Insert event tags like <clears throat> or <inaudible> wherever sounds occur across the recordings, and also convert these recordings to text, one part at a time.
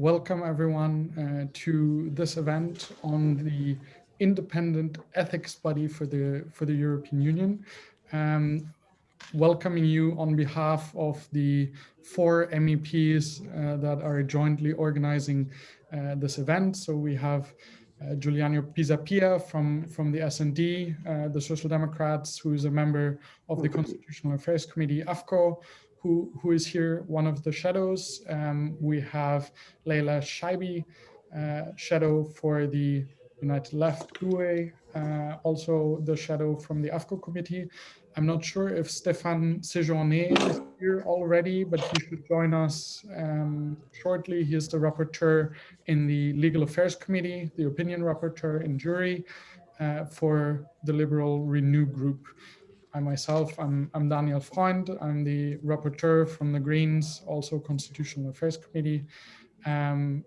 Welcome everyone uh, to this event on the independent ethics body for the for the European Union. Um, welcoming you on behalf of the four MEPs uh, that are jointly organizing uh, this event. So we have uh, Giuliano Pisapia from, from the S&D, uh, the Social Democrats, who is a member of the Constitutional Affairs Committee, AFCO, who, who is here, one of the shadows. Um, we have Leila Chaibi, uh, shadow for the United Left GUE, uh, also the shadow from the AFCO committee. I'm not sure if Stéphane Séjourné is here already, but he should join us um, shortly. He is the rapporteur in the Legal Affairs Committee, the opinion rapporteur in JURI uh, for the Liberal Renew Group. I myself, I'm, I'm Daniel Freund. I'm the rapporteur from the Greens, also Constitutional Affairs Committee. Um,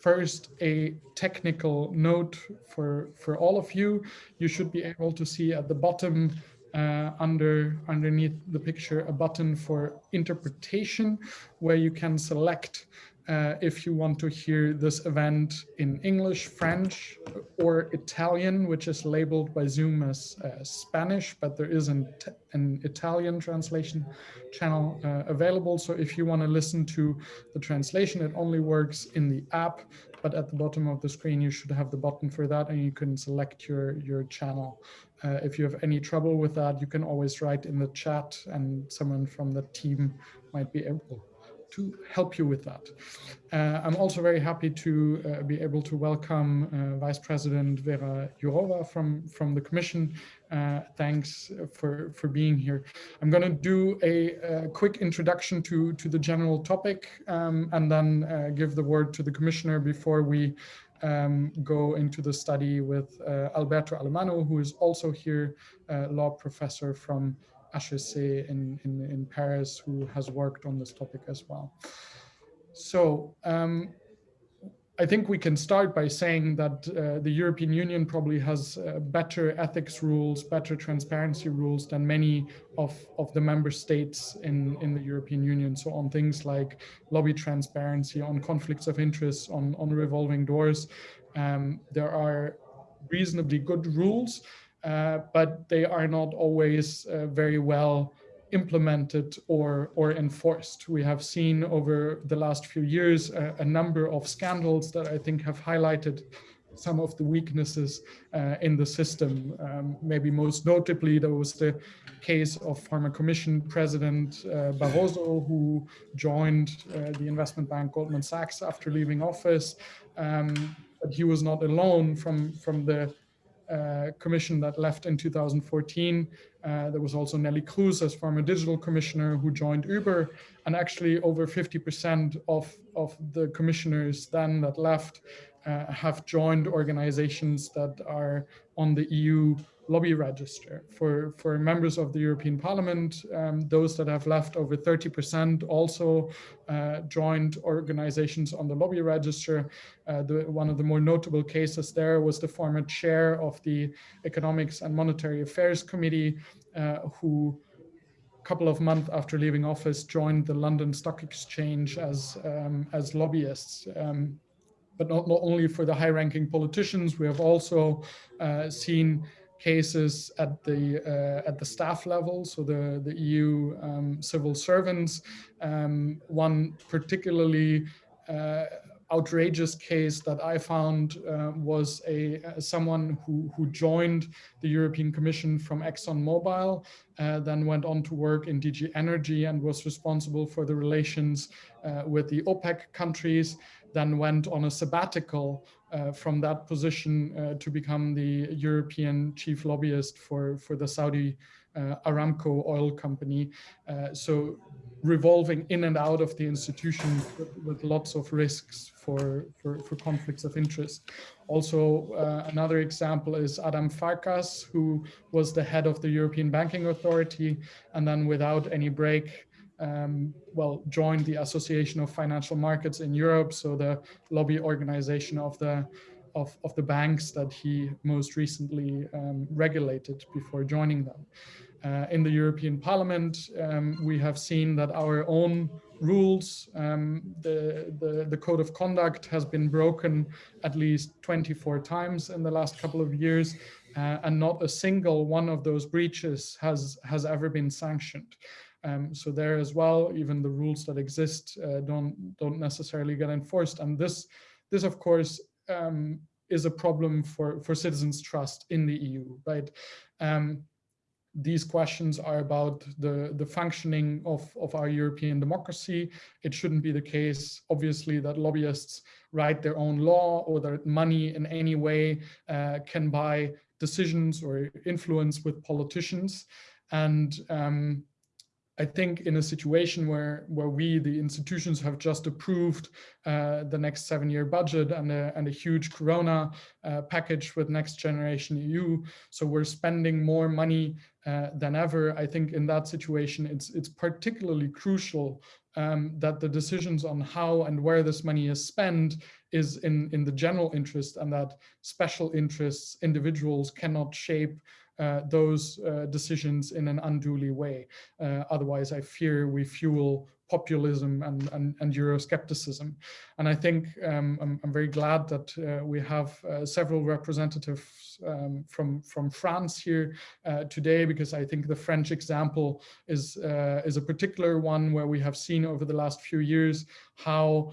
first, a technical note for, for all of you. You should be able to see at the bottom uh, under underneath the picture a button for interpretation where you can select uh, if you want to hear this event in English, French, or Italian, which is labeled by Zoom as uh, Spanish, but there is an, an Italian translation channel uh, available. So if you want to listen to the translation, it only works in the app, but at the bottom of the screen, you should have the button for that and you can select your, your channel. Uh, if you have any trouble with that, you can always write in the chat and someone from the team might be able to help you with that. Uh, I'm also very happy to uh, be able to welcome uh, Vice President Vera Jourova from, from the Commission. Uh, thanks for, for being here. I'm going to do a, a, quick introduction to, to the general topic um, and then uh, give the word to the Commissioner before we um, go into the study with uh, Alberto Alemanno, who is also here, law professor from HEC in, in, in Paris who has worked on this topic as well. So um, I think we can start by saying that uh, the European Union probably has uh, better ethics rules, better transparency rules than many of, of the member states in, in the European Union. So on things like lobby transparency, on conflicts of interest, on, on revolving doors, um, there are reasonably good rules. Uh, but they are not always uh, very well implemented or, or enforced. We have seen over the last few years a, a number of scandals that I think have highlighted some of the weaknesses uh, in the system. Um, maybe most notably, there was the case of former Commission President uh, Barroso, who joined uh, the investment bank Goldman Sachs after leaving office. Um, but he was not alone from, from the uh, commission that left in 2014. Uh, there was also Neelie Kroes as former digital commissioner who joined Uber. And actually over 50% of, of the commissioners then that left uh, have joined organizations that are on the EU lobby register. For, for members of the European Parliament, um, those that have left over 30% also uh, joined organizations on the lobby register. Uh, the, one of the more notable cases there was the former chair of the Economics and Monetary Affairs Committee, uh, who a couple of months after leaving office joined the London Stock Exchange as, um, as lobbyists. Um, but not, not only for the high-ranking politicians, we have also uh, seen cases at the uh, at the staff level, so the the EU um, civil servants. Um, one particularly uh, outrageous case that I found uh, was a uh, someone who who joined the European Commission from ExxonMobil, uh, then went on to work in DG Energy and was responsible for the relations uh, with the OPEC countries then went on a sabbatical from that position uh, to become the European chief lobbyist for, for the Saudi uh, Aramco oil company. Uh, so revolving in and out of the institution with, with lots of risks for, for, for, conflicts of interest. Also, uh, another example is Adam Farkas, who was the head of the European Banking Authority, and then without any break, um, well, joined the Association of Financial Markets in Europe, so the lobby organization of the of, of the banks that he most recently um, regulated before joining them. Uh, in the European Parliament, um, we have seen that our own rules, um, the, the, the, code of conduct has been broken at least 24 times in the last couple of years, uh, and not a single one of those breaches has, has ever been sanctioned. Um, so there as well, even the rules that exist uh, don't, don't necessarily get enforced. And this, this of course, um, is a problem for, for citizens' trust in the EU, right? Um, these questions are about the, the functioning of, of our European democracy. It shouldn't be the case, obviously, that lobbyists write their own law or that money in any way uh, can buy decisions or influence with politicians. And um, I think in a situation where where we, the institutions, have just approved uh, the next seven-year budget and a, and a huge Corona uh, package with Next Generation EU, so we're spending more money uh, than ever. I think in that situation, it's it's particularly crucial um, that the decisions on how and where this money is spent is in in the general interest, and that special interests, individuals, cannot shape those uh, decisions in an unduly way. Uh, otherwise, I fear we fuel populism and, and, and Euroscepticism. And I think um, I'm, I'm, very glad that uh, we have uh, several representatives um, from, from France here uh, today, because I think the French example is, is a particular one where we have seen over the last few years how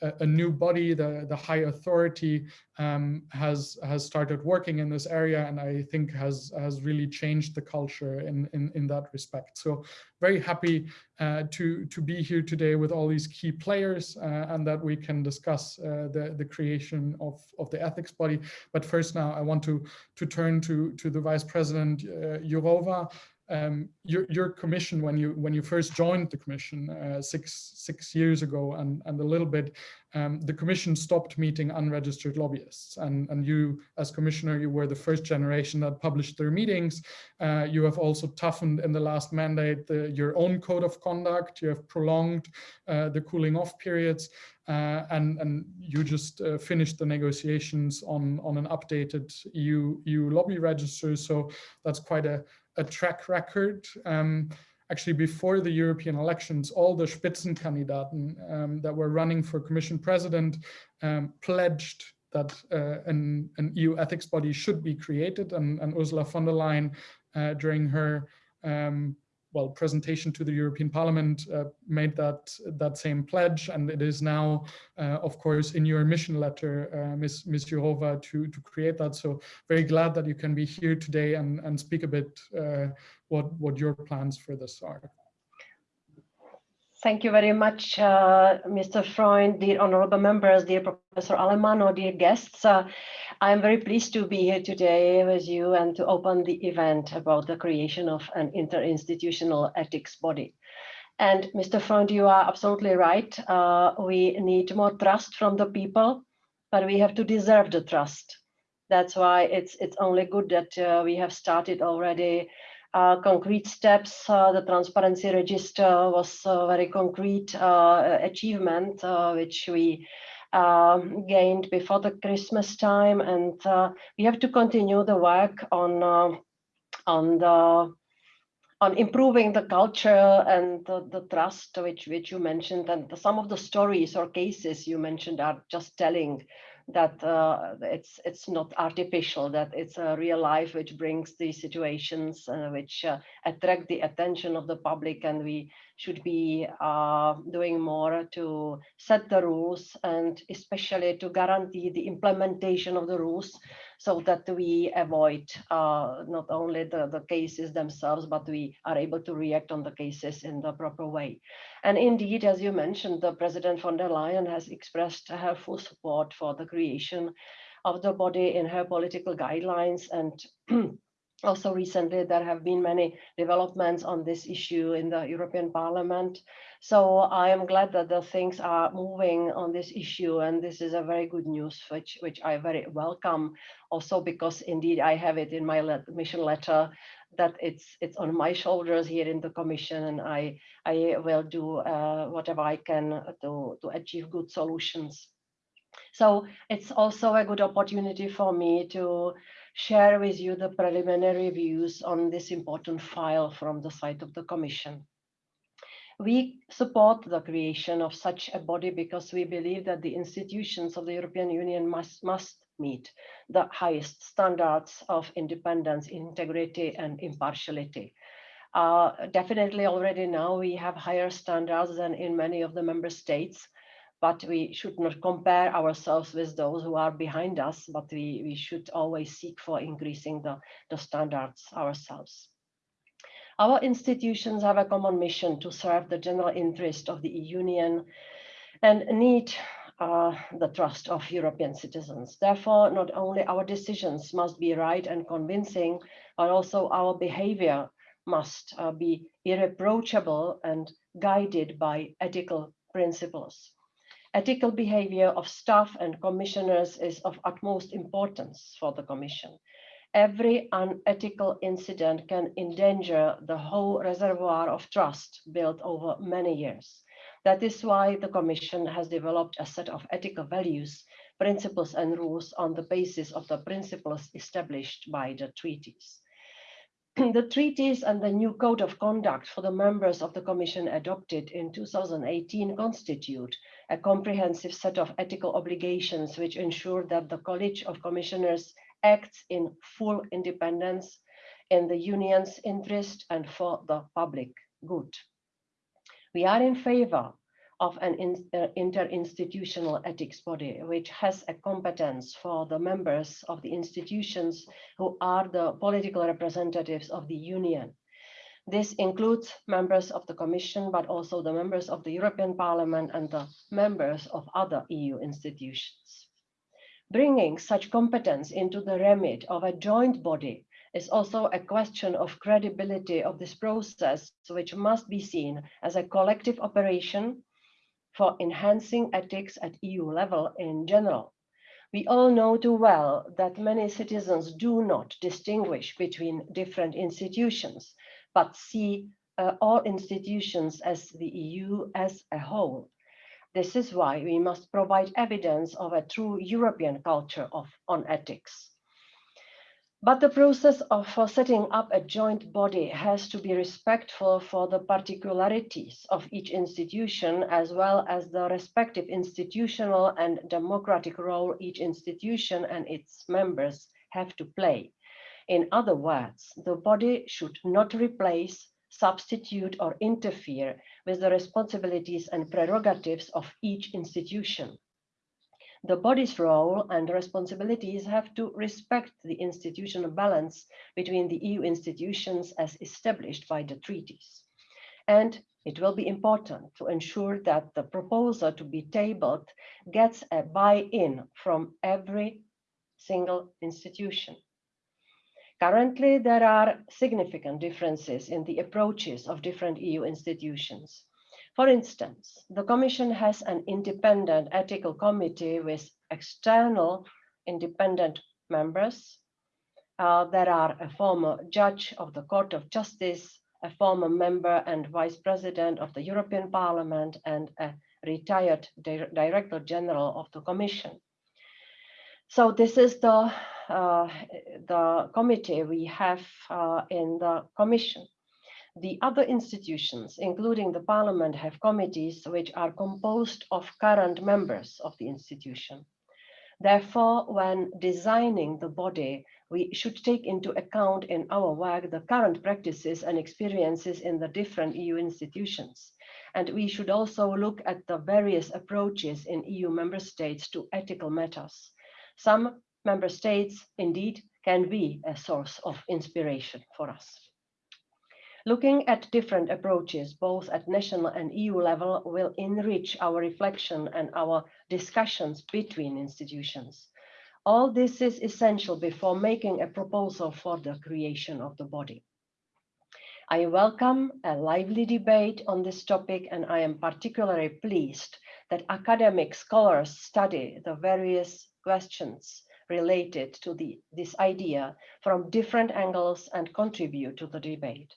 a, new body, the, the high authority, um, has has started working in this area, and I think has has really changed the culture in in, in that respect. So very happy uh, to to be here today with all these key players, uh, and that we can discuss uh, the the creation of of the ethics body. But first, now I want to to turn to to the Vice President uh, Jourova um, your, your commission when you when you first joined the commission uh, six six years ago and and a little bit um, the commission stopped meeting unregistered lobbyists. And and you as commissioner you were the first generation that published their meetings. Uh, you have also toughened in the last mandate the, your own code of conduct. You have prolonged uh, the cooling off periods. Uh, and and you just uh, finished the negotiations on on an updated EU EU lobby register. So that's quite a a track record. Um, actually, before the European elections, all the Spitzenkandidaten um, that were running for Commission President um, pledged that uh, an, an, EU ethics body should be created. And, and Ursula von der Leyen, uh, during her um, well, presentation to the European Parliament uh, made that that same pledge, and it is now, uh, of course, in your mission letter, uh, Ms. Ms. Jourova, to to create that. So very glad that you can be here today and and speak a bit uh, what what your plans for this are. Thank you very much, uh, Mr. Freund, dear honorable members, dear Professor Alemanno, dear guests. Uh, I am very pleased to be here today with you and to open the event about the creation of an interinstitutional ethics body. And Mr. Freund, you are absolutely right. Uh, we need more trust from the people, but we have to deserve the trust. That's why it's it's only good that uh, we have started already concrete steps. Uh, the transparency register was a very concrete uh, achievement, which we um, gained before the Christmas time, and we have to continue the work on on the on improving the culture and the, the, trust which which you mentioned and some of the stories or cases you mentioned are just telling that uh, it's it's not artificial, that it's a real life which brings these situations uh, which uh, attract the attention of the public and we should be uh, doing more to set the rules and especially to guarantee the implementation of the rules so that we avoid uh, not only the, the cases themselves, but we are able to react on the cases in the proper way. And indeed, as you mentioned, the President von der Leyen has expressed her full support for the creation of the body in her political guidelines and <clears throat> also recently there have been many developments on this issue in the European Parliament. So I am glad that the things are moving on this issue and this is a very good news which, which I very welcome also because indeed I have it in my let mission letter that it's it's on my shoulders here in the commission and I, I will do uh, whatever I can to, to achieve good solutions. So it's also a good opportunity for me to share with you the preliminary views on this important file from the side of the Commission. We support the creation of such a body because we believe that the institutions of the European Union must, must meet the highest standards of independence, integrity and impartiality. Uh, definitely already now we have higher standards than in many of the member states, but we should not compare ourselves with those who are behind us, but we, we should always seek for increasing the, the standards ourselves. Our institutions have a common mission to serve the general interest of the Union and need uh, the trust of European citizens. Therefore, not only our decisions must be right and convincing, but also our behavior must uh, be irreproachable and guided by ethical principles. Ethical behavior of staff and commissioners is of utmost importance for the Commission every unethical incident can endanger the whole reservoir of trust built over many years. That is why the Commission has developed a set of ethical values, principles and rules on the basis of the principles established by the treaties. <clears throat> the treaties and the new code of conduct for the members of the Commission adopted in 2018 constitute a comprehensive set of ethical obligations which ensure that the College of Commissioners acts in full independence in the union's interest and for the public good. We are in favor of an in, uh, interinstitutional ethics body, which has a competence for the members of the institutions who are the political representatives of the union. This includes members of the Commission, but also the members of the European Parliament and the members of other EU institutions. Bringing such competence into the remit of a joint body is also a question of credibility of this process, which must be seen as a collective operation for enhancing ethics at EU level in general. We all know too well that many citizens do not distinguish between different institutions, but see uh, all institutions as the EU as a whole. This is why we must provide evidence of a true European culture of, on ethics. But the process of for setting up a joint body has to be respectful for the particularities of each institution, as well as the respective institutional and democratic role each institution and its members have to play. In other words, the body should not replace substitute or interfere with the responsibilities and prerogatives of each institution. The body's role and responsibilities have to respect the institutional balance between the EU institutions as established by the treaties. And it will be important to ensure that the proposal to be tabled gets a buy-in from every single institution. Currently, there are significant differences in the approaches of different EU institutions. For instance, the Commission has an independent ethical committee with external independent members. Uh, there are a former judge of the Court of Justice, a former member and vice president of the European Parliament, and a retired di director general of the Commission. So this is the uh, the committee we have uh, in the commission. The other institutions, including the parliament, have committees which are composed of current members of the institution. Therefore, when designing the body, we should take into account in our work the current practices and experiences in the different EU institutions. And we should also look at the various approaches in EU member states to ethical matters. Some member states indeed can be a source of inspiration for us. Looking at different approaches, both at national and EU level, will enrich our reflection and our discussions between institutions. All this is essential before making a proposal for the creation of the body. I welcome a lively debate on this topic and I am particularly pleased that academic scholars study the various questions related to the, this idea from different angles and contribute to the debate.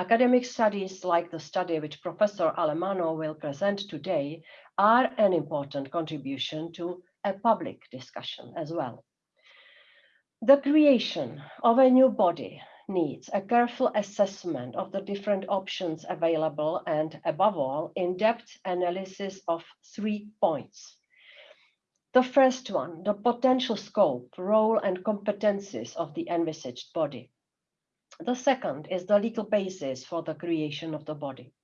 Academic studies like the study which Professor Alemanno will present today are an important contribution to a public discussion as well. The creation of a new body needs a careful assessment of the different options available and above all, in-depth analysis of three points. The first one, the potential scope, role and competencies of the envisaged body. The second is the legal basis for the creation of the body.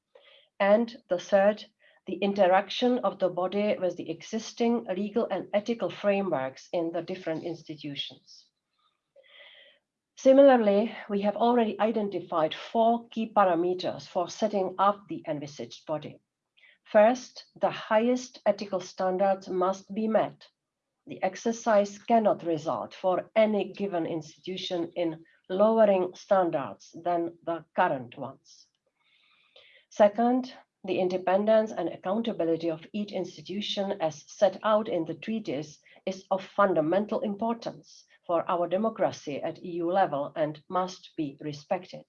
And the third, the interaction of the body with the existing legal and ethical frameworks in the different institutions. Similarly, we have already identified four key parameters for setting up the envisaged body. First, the highest ethical standards must be met. The exercise cannot result for any given institution in lowering standards than the current ones. Second, the independence and accountability of each institution as set out in the treaties is of fundamental importance for our democracy at EU level and must be respected.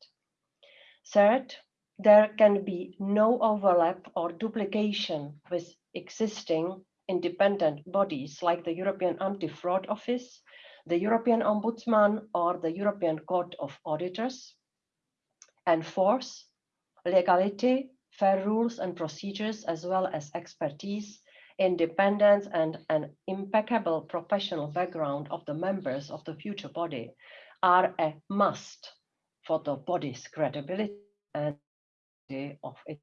Third, there can be no overlap or duplication with existing independent bodies like the European Anti-Fraud Office, the European Ombudsman or the European Court of Auditors. And fourth, legality, fair rules and procedures, as well as expertise, independence and an impeccable professional background of the members of the future body are a must for the body's credibility and of it.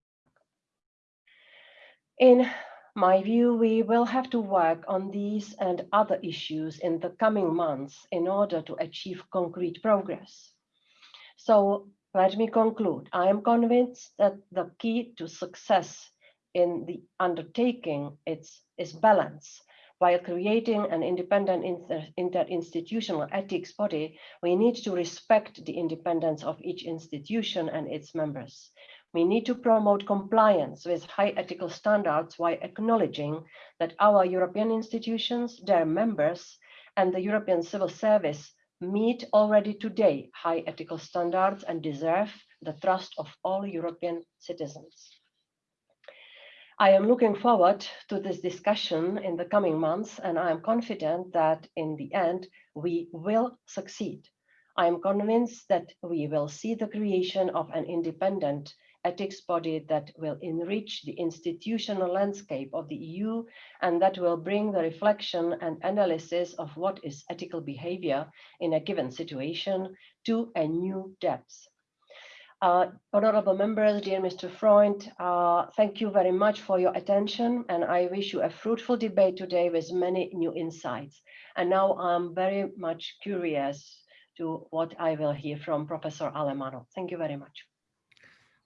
In my view, we will have to work on these and other issues in the coming months in order to achieve concrete progress. So let me conclude. I am convinced that the key to success in the undertaking is, is balance. While creating an independent inter, interinstitutional ethics body, we need to respect the independence of each institution and its members. We need to promote compliance with high ethical standards while acknowledging that our European institutions, their members, and the European civil service meet already today high ethical standards and deserve the trust of all European citizens. I am looking forward to this discussion in the coming months, and I am confident that in the end, we will succeed. I am convinced that we will see the creation of an independent ethics body that will enrich the institutional landscape of the EU and that will bring the reflection and analysis of what is ethical behavior in a given situation to a new depth. Uh, honorable members, dear Mr. Freund, uh, thank you very much for your attention and I wish you a fruitful debate today with many new insights. And now I'm very much curious to what I will hear from Professor Alemanno. Thank you very much.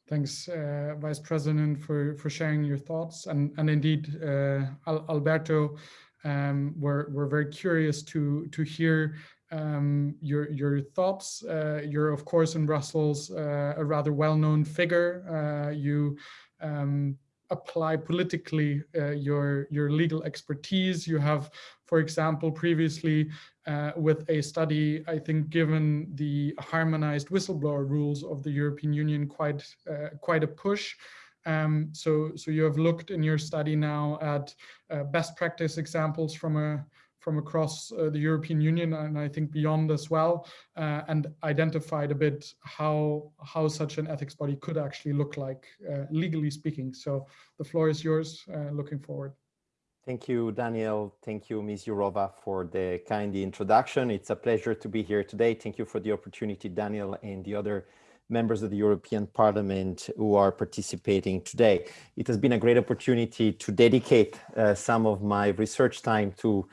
Thanks, uh, Vice President, for, for sharing your thoughts. And, and indeed, uh, Alberto, um, we're, we're very curious to, to hear um, your, your thoughts. Uh, you're, of course, in Brussels, uh, a rather well-known figure. Uh, you um, apply politically uh, your, your legal expertise. You have, for example, previously uh, with a study, I think given the harmonized whistleblower rules of the European Union quite, uh, quite a push. Um, so, so you have looked in your study now at uh, best practice examples from a from across uh, the European Union and I think beyond as well, uh, and identified a bit how how such an ethics body could actually look like, uh, legally speaking. So the floor is yours. Looking forward. Thank you, Daniel. Thank you, Ms. Jourova, for the kind introduction. It's a pleasure to be here today. Thank you for the opportunity, Daniel, and the other members of the European Parliament who are participating today. It has been a great opportunity to dedicate uh, some of my research time to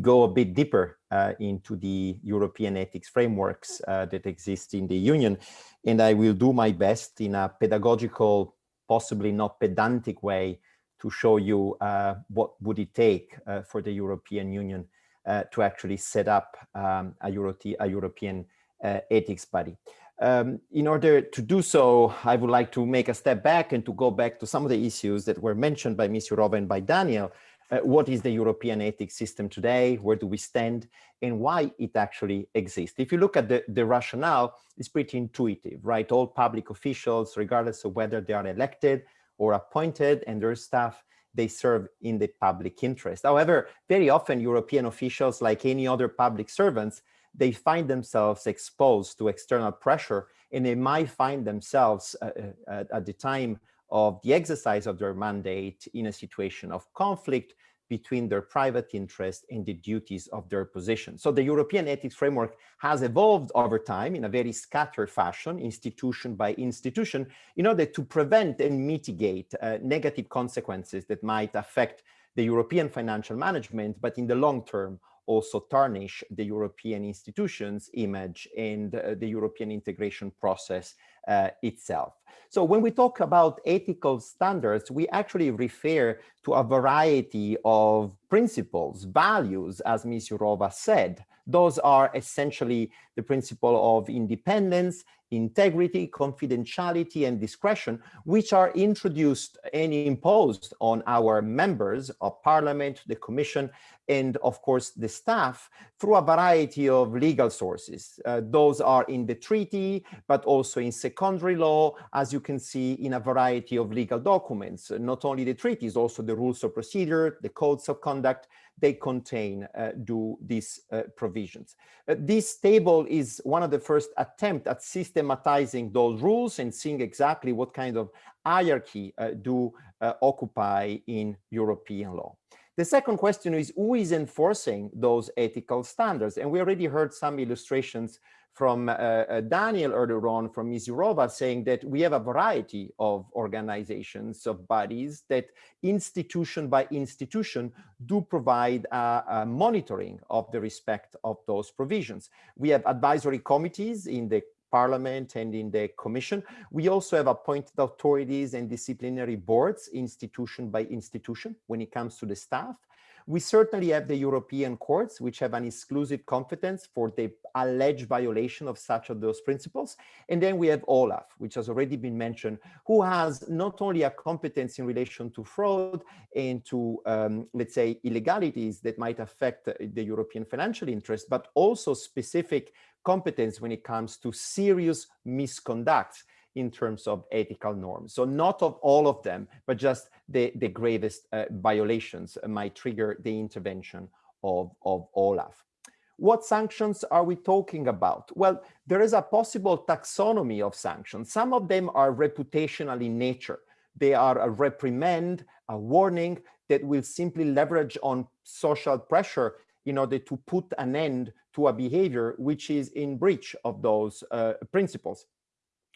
go a bit deeper uh, into the European ethics frameworks uh, that exist in the Union. And I will do my best in a pedagogical, possibly not pedantic way to show you uh, what would it take uh, for the European Union uh, to actually set up um, a, Euro a, European ethics body. Um, in order to do so, I would like to make a step back and to go back to some of the issues that were mentioned by Ms. Jourova and by Daniel, uh, what is the European ethics system today, where do we stand, and why it actually exists. If you look at the, the rationale, it's pretty intuitive, right? All public officials, regardless of whether they are elected or appointed and their staff, they serve in the public interest. However, very often European officials, like any other public servants, they find themselves exposed to external pressure and they might find themselves uh, uh, at the time of the exercise of their mandate in a situation of conflict between their private interest and the duties of their position. So the European ethics framework has evolved over time in a very scattered fashion, institution by institution, in order to prevent and mitigate uh, negative consequences that might affect the European financial management, but in the long term also tarnish the European institutions image and uh, the European integration process uh, itself. So when we talk about ethical standards, we actually refer to a variety of principles, values, as Ms. Jourova said. Those are essentially the principle of independence, integrity, confidentiality, and discretion, which are introduced and imposed on our members of parliament, the commission, and of course the staff through a variety of legal sources. Uh, those are in the treaty, but also in secondary law, as you can see in a variety of legal documents. Not only the treaties, also the rules of procedure, the codes of conduct, they contain uh, do these uh, provisions. Uh, this table is one of the first attempt at systematizing those rules and seeing exactly what kind of hierarchy uh, do uh, occupy in European law. The second question is who is enforcing those ethical standards? And we already heard some illustrations from uh, uh, Daniel earlier on from Ms. Jourova saying that we have a variety of organizations, of bodies that institution by institution do provide a, a monitoring of the respect of those provisions. We have advisory committees in the Parliament and in the Commission. We also have appointed authorities and disciplinary boards, institution by institution, when it comes to the staff. We certainly have the European courts, which have an exclusive competence for the alleged violation of such of those principles. And then we have Olaf, which has already been mentioned, who has not only a competence in relation to fraud and to, um, let's say, illegalities that might affect the European financial interest, but also specific competence when it comes to serious misconduct in terms of ethical norms. So not of all of them, but just the, the gravest uh, violations might trigger the intervention of, of Olaf. What sanctions are we talking about? Well, there is a possible taxonomy of sanctions. Some of them are reputational in nature. They are a reprimand, a warning that will simply leverage on social pressure in order to put an end to a behavior which is in breach of those uh, principles.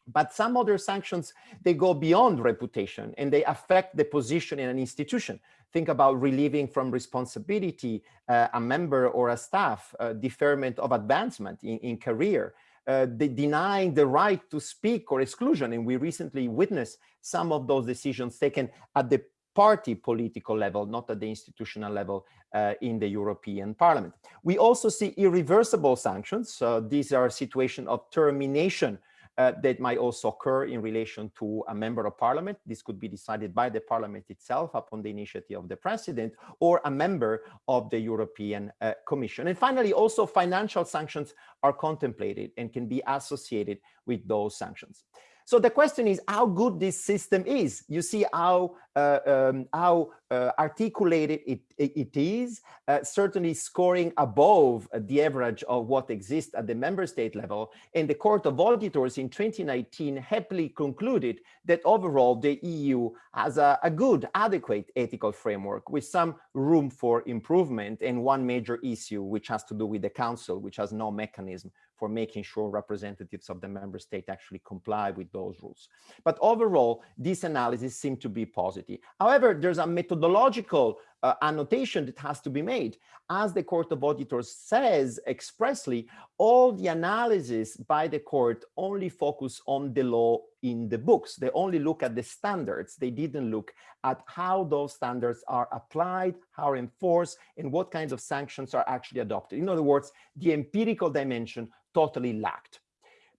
But some other sanctions, they go beyond reputation and they affect the position in an institution. Think about relieving from responsibility uh, a member or a staff, uh, deferment of advancement in, in career, uh, denying the right to speak or exclusion. And we recently witnessed some of those decisions taken at the party political level, not at the institutional level uh, in the European Parliament. We also see irreversible sanctions. Uh, these are situations of termination uh, that might also occur in relation to a member of parliament. This could be decided by the parliament itself upon the initiative of the president or a member of the European uh, Commission. And finally, also financial sanctions are contemplated and can be associated with those sanctions. So the question is how good this system is. You see how uh, um, how uh, articulated it, it is, uh, certainly scoring above the average of what exists at the member state level. And the Court of Auditors in 2019 happily concluded that overall the EU has a, a good, adequate ethical framework with some room for improvement and one major issue which has to do with the Council, which has no mechanism for making sure representatives of the member state actually comply with those rules. But overall, this analysis seemed to be positive. However, there's a methodological uh, annotation that has to be made. As the Court of Auditors says expressly, all the analysis by the court only focus on the law in the books. They only look at the standards. They didn't look at how those standards are applied, how enforced, and what kinds of sanctions are actually adopted. In other words, the empirical dimension totally lacked.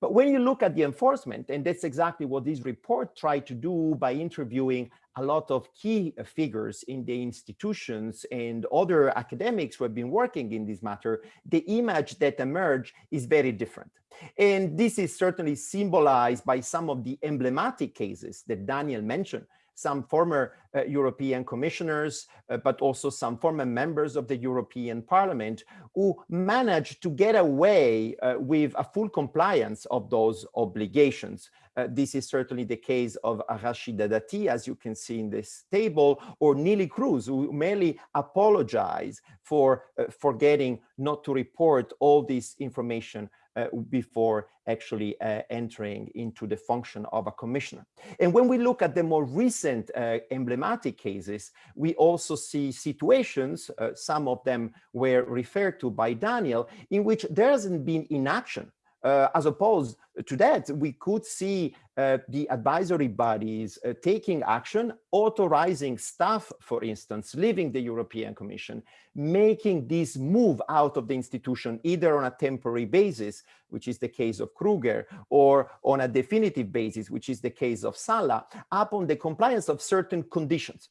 But when you look at the enforcement, and that's exactly what this report tried to do by interviewing a lot of key figures in the institutions and other academics who have been working in this matter, the image that emerged is very different. And this is certainly symbolized by some of the emblematic cases that Daniel mentioned, some former uh, European commissioners, uh, but also some former members of the European Parliament who managed to get away uh, with a full compliance of those obligations. Uh, this is certainly the case of Rachida Dati, as you can see in this table, or Neelie Kroes, who merely apologize for uh, forgetting not to report all this information before actually uh, entering into the function of a commissioner. And when we look at the more recent uh, emblematic cases, we also see situations, uh, some of them were referred to by Daniel, in which there hasn't been inaction uh, as opposed to that, we could see uh, the advisory bodies uh, taking action, authorizing staff, for instance, leaving the European Commission, making this move out of the institution, either on a temporary basis, which is the case of Kruger, or on a definitive basis, which is the case of Sala, upon the compliance of certain conditions.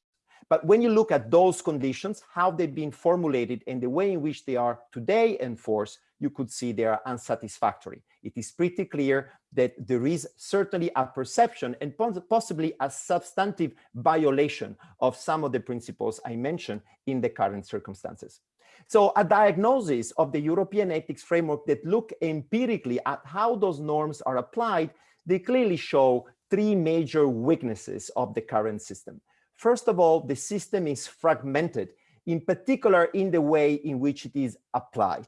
But when you look at those conditions, how they've been formulated and the way in which they are today enforced, you could see they are unsatisfactory. It is pretty clear that there is certainly a perception and possibly a substantive violation of some of the principles I mentioned in the current circumstances. So a diagnosis of the European ethics framework that look empirically at how those norms are applied, they clearly show three major weaknesses of the current system. First of all, the system is fragmented, in particular in the way in which it is applied.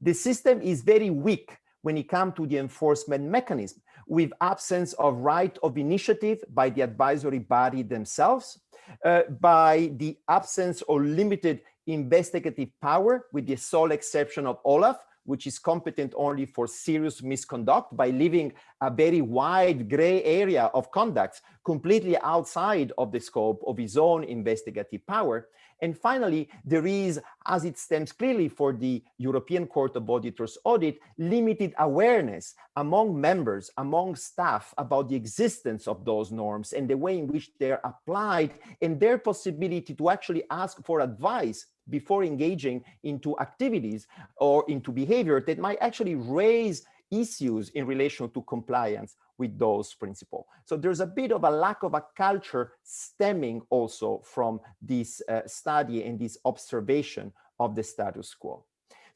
The system is very weak when it comes to the enforcement mechanism with absence of right of initiative by the advisory body themselves, uh, by the absence or limited investigative power with the sole exception of Olaf, which is competent only for serious misconduct by leaving a very wide gray area of conduct completely outside of the scope of his own investigative power. And finally, there is, as it stems clearly for the European Court of Auditors audit, limited awareness among members, among staff about the existence of those norms and the way in which they're applied and their possibility to actually ask for advice before engaging into activities or into behavior that might actually raise issues in relation to compliance with those principles. So there's a bit of a lack of a culture stemming also from this uh, study and this observation of the status quo.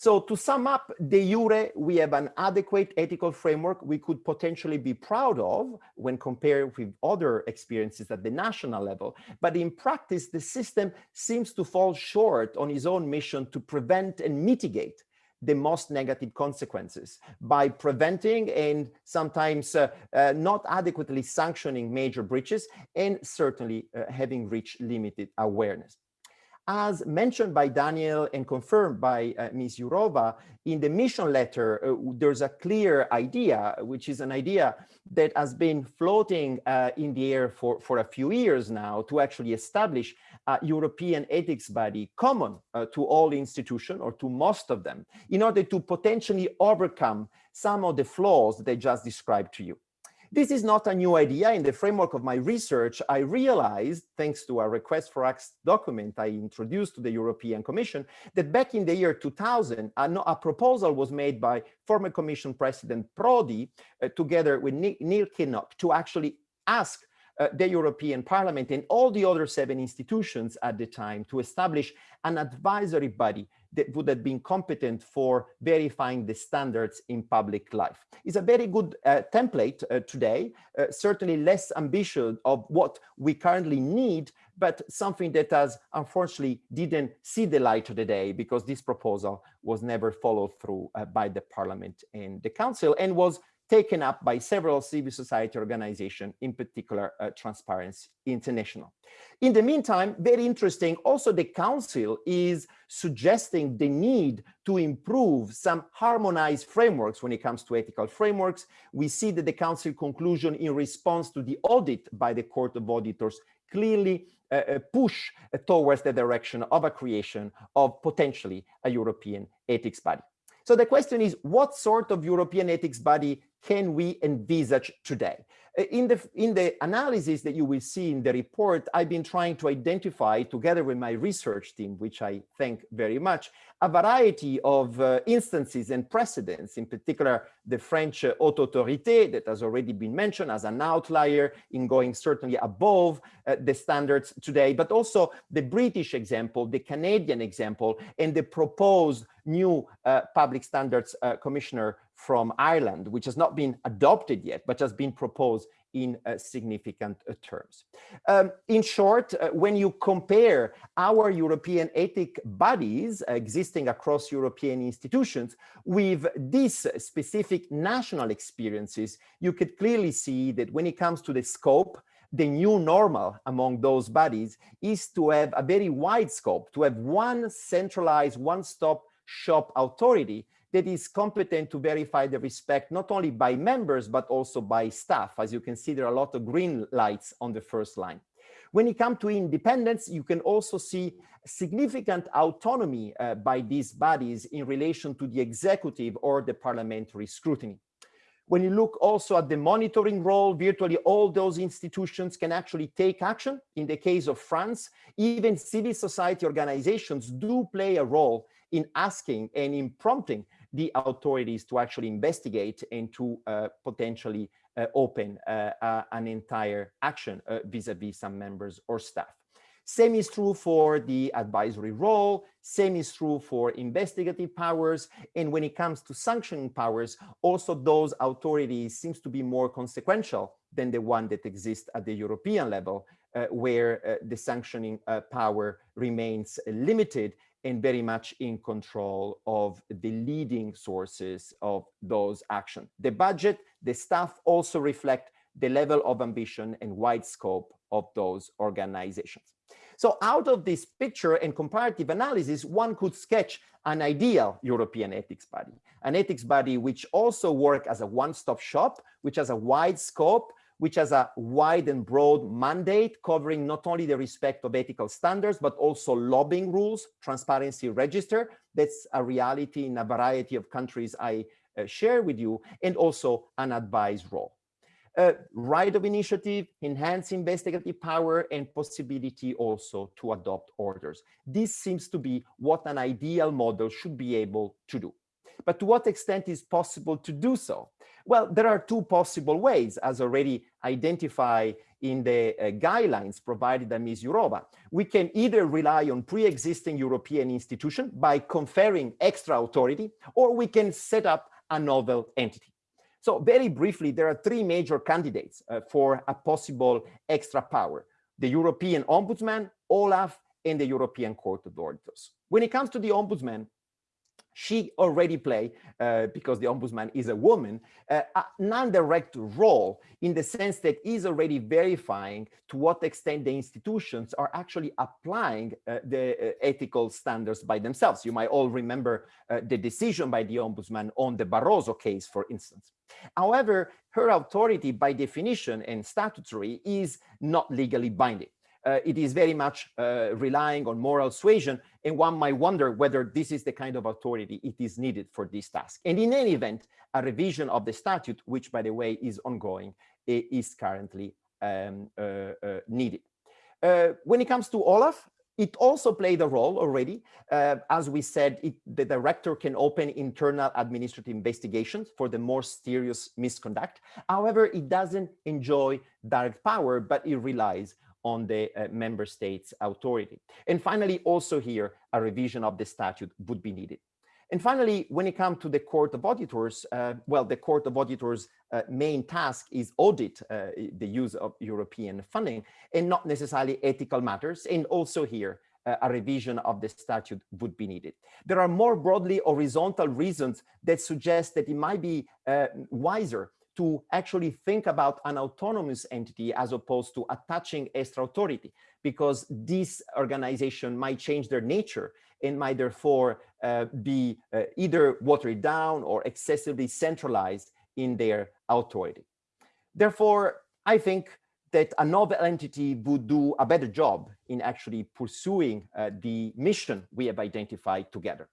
So to sum up, de jure, we have an adequate ethical framework we could potentially be proud of when compared with other experiences at the national level. But in practice, the system seems to fall short on its own mission to prevent and mitigate the most negative consequences by preventing and sometimes uh, uh, not adequately sanctioning major breaches and certainly uh, having reached limited awareness. As mentioned by Daniel and confirmed by uh, Ms. Jourova, in the mission letter, uh, there's a clear idea, which is an idea that has been floating uh, in the air for, for a few years now to actually establish a European ethics body common uh, to all institutions or to most of them in order to potentially overcome some of the flaws that I just described to you. This is not a new idea. In the framework of my research, I realized, thanks to a request for acts document I introduced to the European Commission, that back in the year 2000, a, proposal was made by former Commission President Prodi, uh, together with Neil Kinnock, to actually ask uh, the European Parliament and all the other seven institutions at the time to establish an advisory body that would have been competent for verifying the standards in public life. It's a very good uh, template uh, today, uh, certainly less ambitious of what we currently need, but something that has unfortunately didn't see the light of the day because this proposal was never followed through uh, by the parliament and the council and was taken up by several civil society organizations, in particular uh, Transparency International. In the meantime, very interesting, also the council is suggesting the need to improve some harmonized frameworks when it comes to ethical frameworks. We see that the council conclusion in response to the audit by the Court of Auditors clearly uh, uh push uh, towards the direction of a creation of potentially a European ethics body. So the question is, what sort of European ethics body can we envisage today? Uh, in the, in the analysis that you will see in the report, I've been trying to identify, together with my research team, which I thank very much, a variety of uh, instances and precedents, in particular the French uh, haute autorité that has already been mentioned as an outlier in going certainly above uh, the standards today, but also the British example, the Canadian example, and the proposed new uh, public standards uh, commissioner from Ireland, which has not been adopted yet, but has been proposed in uh, significant uh, terms. Um, in short, uh, when you compare our European ethic bodies existing across European institutions with these specific national experiences, you could clearly see that when it comes to the scope, the new normal among those bodies is to have a very wide scope, to have one centralized, one-stop shop authority that is competent to verify the respect not only by members, but also by staff. As you can see, there are a lot of green lights on the first line. When it comes to independence, you can also see significant autonomy uh, by these bodies in relation to the executive or the parliamentary scrutiny. When you look also at the monitoring role, virtually all those institutions can actually take action. In the case of France, even civil society organizations do play a role in asking and in prompting the authorities to actually investigate and to uh, potentially uh, open uh, an entire action vis-a-vis -vis some members or staff. Same is true for the advisory role, same is true for investigative powers, and when it comes to sanctioning powers, also those authorities seems to be more consequential than the one that exists at the European level, uh, where uh, the sanctioning uh, power remains limited and very much in control of the leading sources of those actions. The budget, the staff also reflect the level of ambition and wide scope of those organizations. So out of this picture and comparative analysis, one could sketch an ideal European ethics body, an ethics body which also work as a one-stop shop, which has a wide scope, which has a wide and broad mandate covering not only the respect of ethical standards, but also lobbying rules, transparency register. That's a reality in a variety of countries I uh, share with you, and also an advice role. Uh, right of initiative, enhance investigative power, and possibility also to adopt orders. This seems to be what an ideal model should be able to do. But to what extent is possible to do so? Well, there are two possible ways, as already identified in the uh, guidelines provided by Ms. Jourova. We can either rely on pre-existing European institution by conferring extra authority, or we can set up a novel entity. So very briefly, there are three major candidates uh, for a possible extra power. The European Ombudsman, Olaf, and the European Court of Auditors. When it comes to the Ombudsman, she already play, uh, because the ombudsman is a woman, uh, a non-direct role in the sense that is already verifying to what extent the institutions are actually applying uh, the uh, ethical standards by themselves. You might all remember uh, the decision by the ombudsman on the Barroso case, for instance. However, her authority by definition and statutory is not legally binding uh, it is very much uh, relying on moral suasion, and one might wonder whether this is the kind of authority it is needed for this task. And in any event, a revision of the statute, which by the way is ongoing, is currently um, uh, uh needed. Uh, when it comes to Olaf, it also played a role already. Uh, as we said, it, the director can open internal administrative investigations for the more serious misconduct. However, it doesn't enjoy direct power, but it relies on the uh, member state's authority. And finally, also here, a revision of the statute would be needed. And finally, when it comes to the Court of Auditors, uh, well, the Court of Auditors' uh, main task is audit uh, the use of European funding and not necessarily ethical matters. And also here, uh, a revision of the statute would be needed. There are more broadly horizontal reasons that suggest that it might be uh, wiser to actually think about an autonomous entity as opposed to attaching extra authority, because this organization might change their nature and might therefore uh, be uh, either watered down or excessively centralized in their authority. Therefore, I think that a novel entity would do a better job in actually pursuing uh, the mission we have identified together.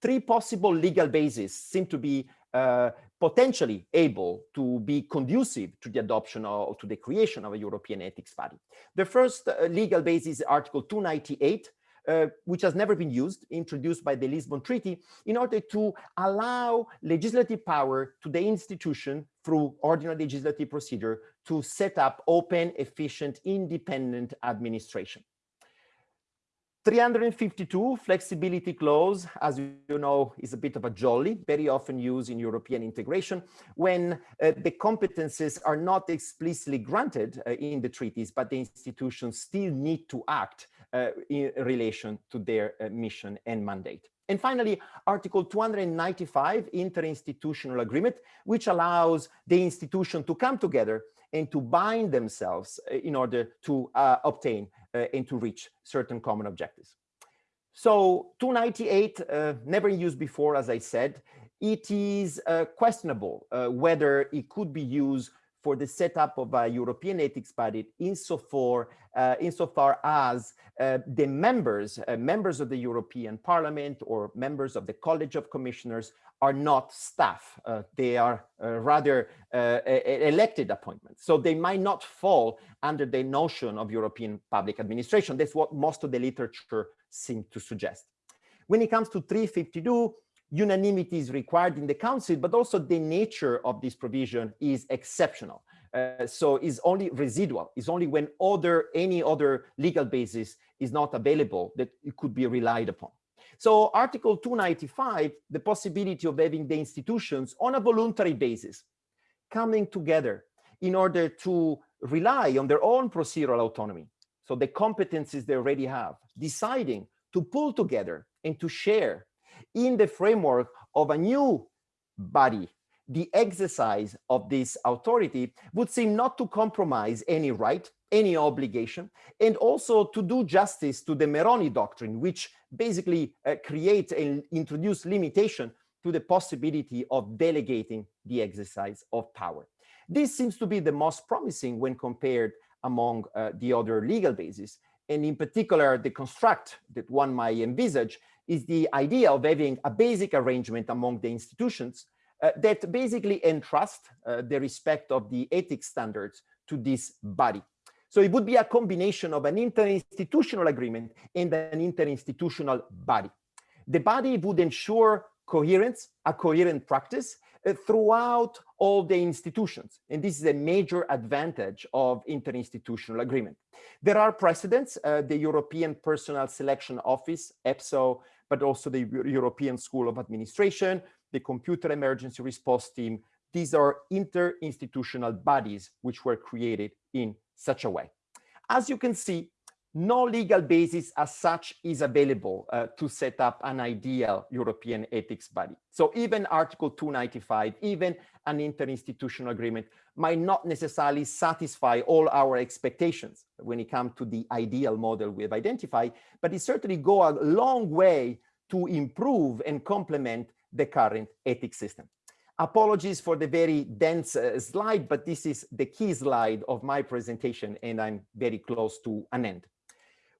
Three possible legal bases seem to be uh, potentially able to be conducive to the adoption or to the creation of a European ethics body. The first uh, legal basis is Article 298, uh, which has never been used, introduced by the Lisbon Treaty, in order to allow legislative power to the institution through ordinary legislative procedure to set up open, efficient, independent administration. 352 flexibility clause, as you know, is a bit of a jolly, very often used in European integration when uh, the competences are not explicitly granted uh, in the treaties, but the institutions still need to act uh, in relation to their uh, mission and mandate. And finally, Article 295, interinstitutional agreement, which allows the institution to come together and to bind themselves uh, in order to uh, obtain uh, and to reach certain common objectives. So 298, uh, never used before, as I said, it is uh, questionable uh, whether it could be used for the setup of a European ethics body insofar, uh, insofar as uh, the members, uh, members of the European Parliament or members of the College of Commissioners are not staff. Uh, they are uh, rather uh, elected appointments. So they might not fall under the notion of European public administration. That's what most of the literature seems to suggest. When it comes to 352, unanimity is required in the council, but also the nature of this provision is exceptional. Uh, so is only residual, is only when other any other legal basis is not available that it could be relied upon. So Article 295, the possibility of having the institutions on a voluntary basis coming together in order to rely on their own procedural autonomy. So the competencies they already have, deciding to pull together and to share in the framework of a new body the exercise of this authority would seem not to compromise any right, any obligation, and also to do justice to the Meroni doctrine, which basically uh, creates and introduce limitation to the possibility of delegating the exercise of power. This seems to be the most promising when compared among uh, the other legal bases, and in particular, the construct that one might envisage is the idea of having a basic arrangement among the institutions uh, that basically entrust uh, the respect of the ethics standards to this body. So it would be a combination of an interinstitutional agreement and an interinstitutional body. The body would ensure coherence, a coherent practice uh, throughout all the institutions. And this is a major advantage of interinstitutional agreement. There are precedents, uh, the European Personnel Selection Office, EPSO, but also the European School of Administration, the Computer Emergency Response Team. These are interinstitutional bodies which were created in such a way. As you can see, no legal basis as such is available uh, to set up an ideal European ethics body. So even Article 295, even an interinstitutional agreement might not necessarily satisfy all our expectations when it comes to the ideal model we have identified, but it certainly go a long way to improve and complement the current ethics system. Apologies for the very dense uh, slide, but this is the key slide of my presentation and I'm very close to an end.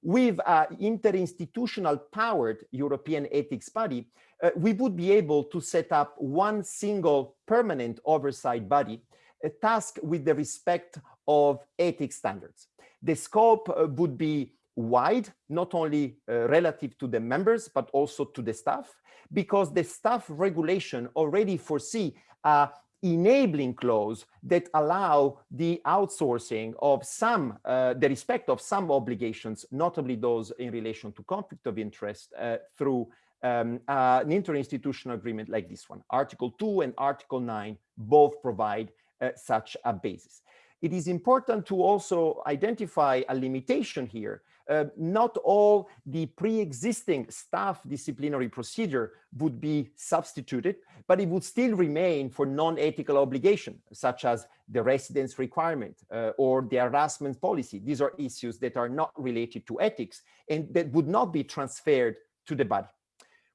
With an interinstitutional powered European ethics body, uh, we would be able to set up one single permanent oversight body a task with the respect of ethics standards. The scope uh, would be wide, not only uh, relative to the members, but also to the staff, because the staff regulation already foresee a enabling clause that allow the outsourcing of some, uh, the respect of some obligations, notably those in relation to conflict of interest uh, through um, uh, an interinstitutional agreement like this one. Article 2 and Article 9 both provide uh, such a basis. It is important to also identify a limitation here uh, not all the pre-existing staff disciplinary procedure would be substituted, but it would still remain for non-ethical obligation, such as the residence requirement uh, or the harassment policy. These are issues that are not related to ethics and that would not be transferred to the body.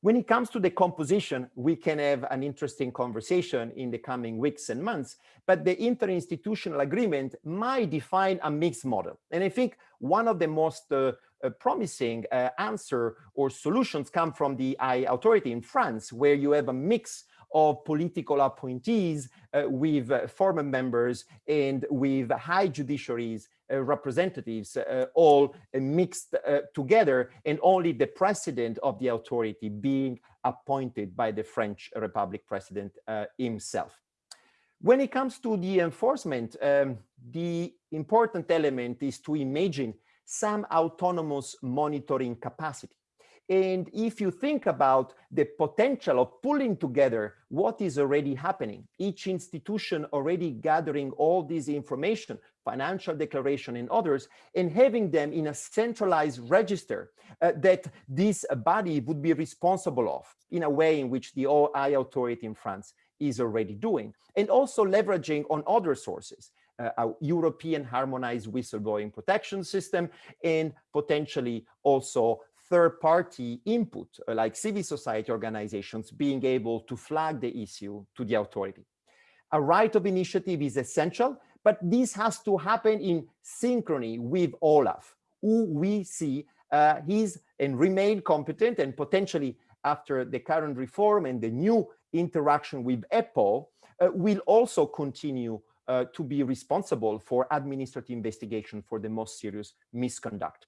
When it comes to the composition, we can have an interesting conversation in the coming weeks and months, but the interinstitutional agreement might define a mixed model. And I think one of the most uh, uh, promising uh, answer or solutions come from the I authority in France, where you have a mix of political appointees uh, with former members and with high judiciaries uh, representatives uh, all mixed together and only the president of the authority being appointed by the French Republic president himself. When it comes to the enforcement, um, the important element is to imagine some autonomous monitoring capacity. And if you think about the potential of pulling together what is already happening, each institution already gathering all this information, financial declaration and others, and having them in a centralized register uh, that this body would be responsible of in a way in which the OI authority in France is already doing, and also leveraging on other sources, uh, a European harmonized whistleblowing protection system, and potentially also third-party input, uh, like civil society organizations being able to flag the issue to the authority. A right of initiative is essential, but this has to happen in synchrony with Olaf, who we see uh, is and remain competent and potentially after the current reform and the new interaction with EPPO uh, will also continue uh, to be responsible for administrative investigation for the most serious misconduct.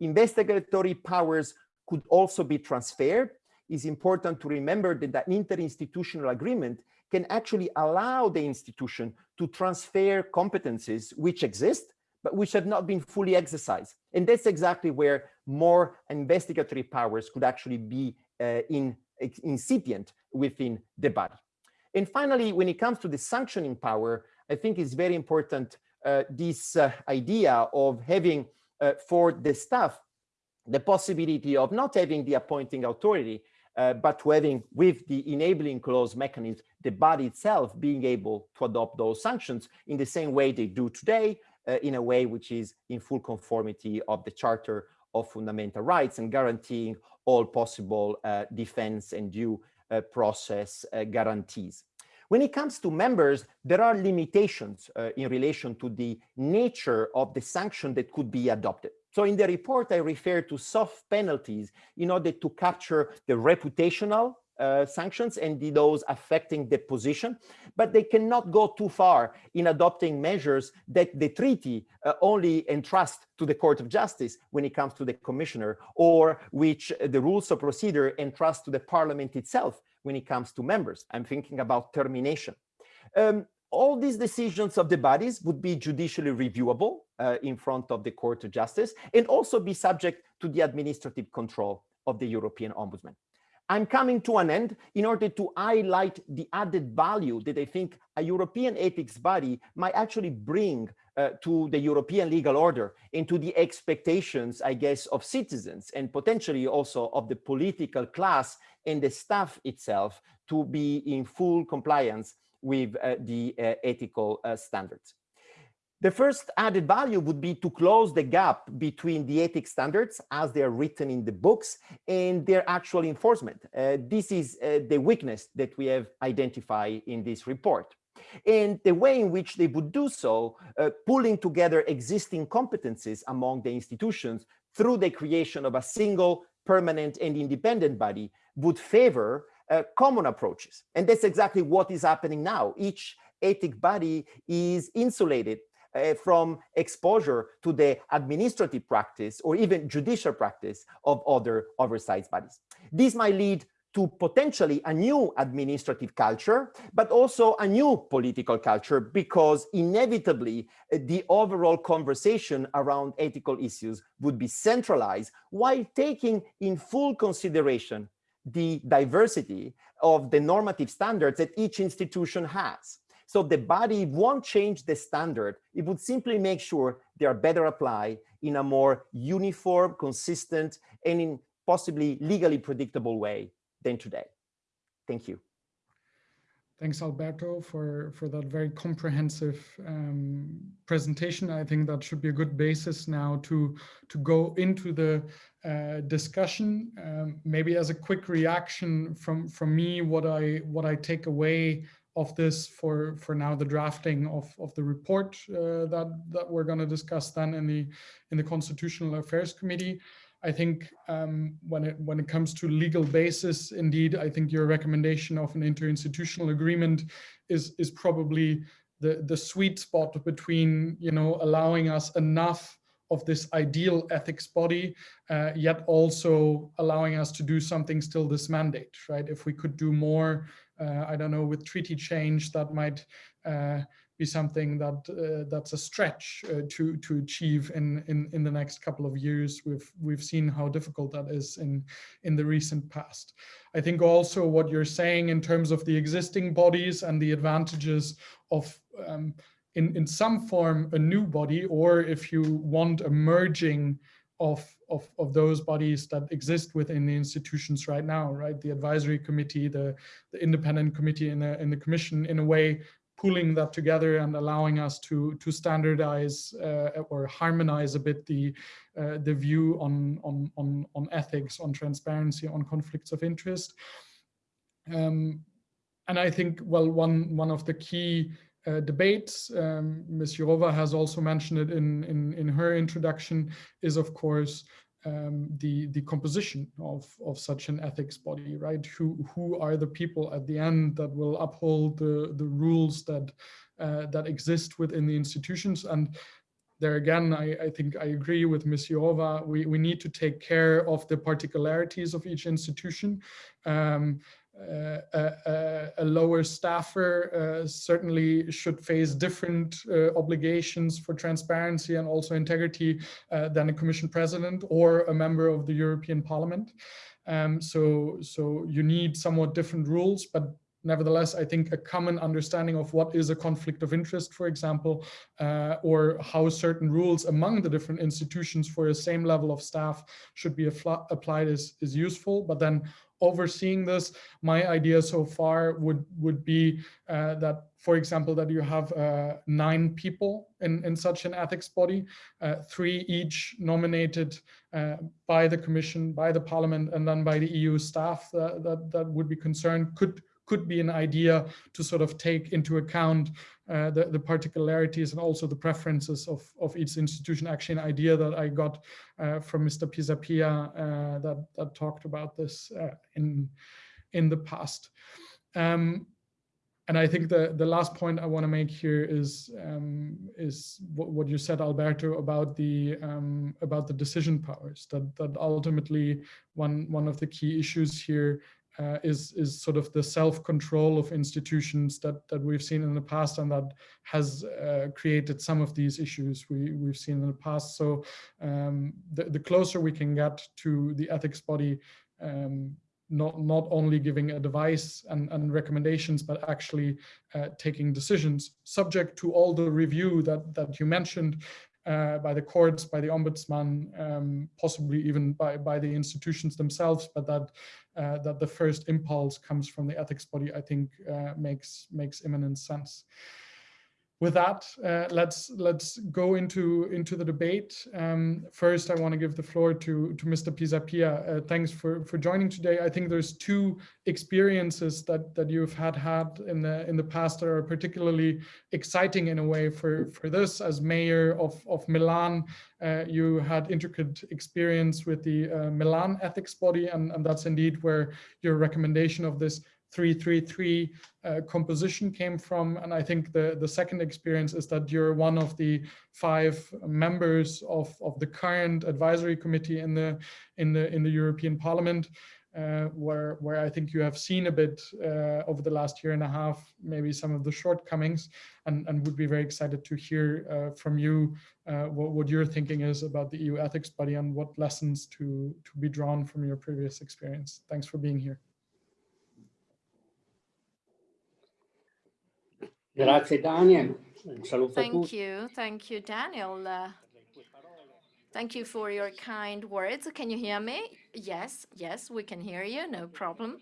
Investigatory powers could also be transferred. It's important to remember that an interinstitutional agreement can actually allow the institution to transfer competencies which exist, but which have not been fully exercised. And that's exactly where more investigatory powers could actually be uh, in, incipient within the body. And finally, when it comes to the sanctioning power, I think it's very important uh, this uh, idea of having uh, for the staff the possibility of not having the appointing authority, uh, but having with the enabling clause mechanism, the body itself being able to adopt those sanctions in the same way they do today, uh, in a way which is in full conformity of the Charter of Fundamental Rights and guaranteeing all possible uh, defense and due uh, process uh, guarantees. When it comes to members, there are limitations uh, in relation to the nature of the sanction that could be adopted. So in the report, I refer to soft penalties in order to capture the reputational uh, sanctions and those affecting the position, but they cannot go too far in adopting measures that the treaty uh, only entrusts to the Court of Justice when it comes to the commissioner, or which the rules of procedure entrust to the parliament itself when it comes to members. I'm thinking about termination. Um, all these decisions of the bodies would be judicially reviewable uh, in front of the Court of Justice and also be subject to the administrative control of the European Ombudsman. I'm coming to an end in order to highlight the added value that I think a European ethics body might actually bring uh, to the European legal order and to the expectations, I guess, of citizens and potentially also of the political class and the staff itself to be in full compliance with uh, the uh, ethical uh, standards. The first added value would be to close the gap between the ethics standards as they are written in the books and their actual enforcement. Uh, this is uh, the weakness that we have identified in this report. And the way in which they would do so, uh, pulling together existing competencies among the institutions through the creation of a single permanent and independent body would favor uh, common approaches. And that's exactly what is happening now. Each ethic body is insulated uh, from exposure to the administrative practice or even judicial practice of other oversight bodies. This might lead to potentially a new administrative culture, but also a new political culture, because inevitably uh, the overall conversation around ethical issues would be centralized while taking in full consideration the diversity of the normative standards that each institution has. So the body won't change the standard. It would simply make sure they are better applied in a more uniform, consistent, and in possibly legally predictable way than today. Thank you. Thanks, Alberto, for, for that very comprehensive um, presentation. I think that should be a good basis now to, to go into the uh, discussion. Um, maybe as a quick reaction from, from me, what I, what I take away of this for, for now the drafting of, of the report uh, that, that we're going to discuss then in the, in the Constitutional Affairs Committee. I think um, when it when it comes to legal basis, indeed, I think your recommendation of an interinstitutional agreement is is probably the the sweet spot between you know allowing us enough of this ideal ethics body, uh, yet also allowing us to do something still this mandate, right? If we could do more, I don't know, with treaty change, that might uh, be something that uh, that's a stretch uh, to to achieve in, in in the next couple of years. We've we've seen how difficult that is in in the recent past. I think also what you're saying in terms of the existing bodies and the advantages of um, in, in some form a new body, or if you want a merging of, of, of those bodies that exist within the institutions right now, right? The advisory committee, the, the independent committee in the, in the commission, in a way, pulling that together and allowing us to, to standardize uh, or harmonize a bit the, uh, the view on, on, on, on ethics, on transparency, on conflicts of interest. Um, and I think, well, one, one of the key uh, debates, um, Ms. Jourova has also mentioned it in, in, in her introduction, is of course um, the, the composition of, of such an ethics body, right? Who, who are the people at the end that will uphold the, the rules that, uh, that exist within the institutions? And there again, I, I think I agree with Ms. Jourova, we, we need to take care of the particularities of each institution. Um, a, a, lower staffer uh, certainly should face different uh, obligations for transparency and also integrity uh, than a commission president or a member of the European Parliament. Um, so, so you need somewhat different rules, but nevertheless, I think a common understanding of what is a conflict of interest, for example, uh, or how certain rules among the different institutions for the same level of staff should be applied is, is useful. But then overseeing this, my idea so far would would be uh, that, for example, that you have uh, nine people in, in such an ethics body, uh, three each nominated uh, by the Commission, by the Parliament, and then by the EU staff that, that, that would be concerned could could be an idea to sort of take into account uh, the, the particularities and also the preferences of, of each institution. Actually, an idea that I got uh, from Mr. Pisapia uh, that, that talked about this uh, in, in the past. Um, and I think the, the last point I want to make here is um, is what, what, you said, Alberto, about the um, about the decision powers. That that ultimately one one of the key issues here uh, is is sort of the self-control of institutions that that we've seen in the past and that has uh, created some of these issues we we've seen in the past. So um, the, the closer we can get to the ethics body um, not not only giving advice and, and recommendations but actually uh, taking decisions subject to all the review that that you mentioned uh, by the courts, by the ombudsman, um, possibly even by, by the institutions themselves, but that uh, that the first impulse comes from the ethics body, I think uh, makes makes imminent sense with that, uh, let's let's go into into the debate. Um, first, I want to give the floor to to Mr. Pisapia. Uh, thanks for for joining today. I think there's two experiences that that you've had had in the in the past that are particularly exciting in a way for for this. As mayor of of Milan, uh, you had intricate experience with the uh, Milan ethics body, and and that's indeed where your recommendation of this 333 uh, composition came from. And I think the, the second experience is that you're one of the five members of, of the current advisory committee in the, in the, in the European Parliament. Uh, where where I think you have seen a bit uh, over the last year and a half, maybe some of the shortcomings, and, and would be very excited to hear uh, from you uh, what, what your thinking is about the EU ethics body and what lessons to, to be drawn from your previous experience. Thanks for being here. Grazie Daniel. Un saluto thank a tutti. you. Thank you, Daniel. Uh, thank you for your kind words. Can you hear me? Yes, yes, we can hear you. No problem.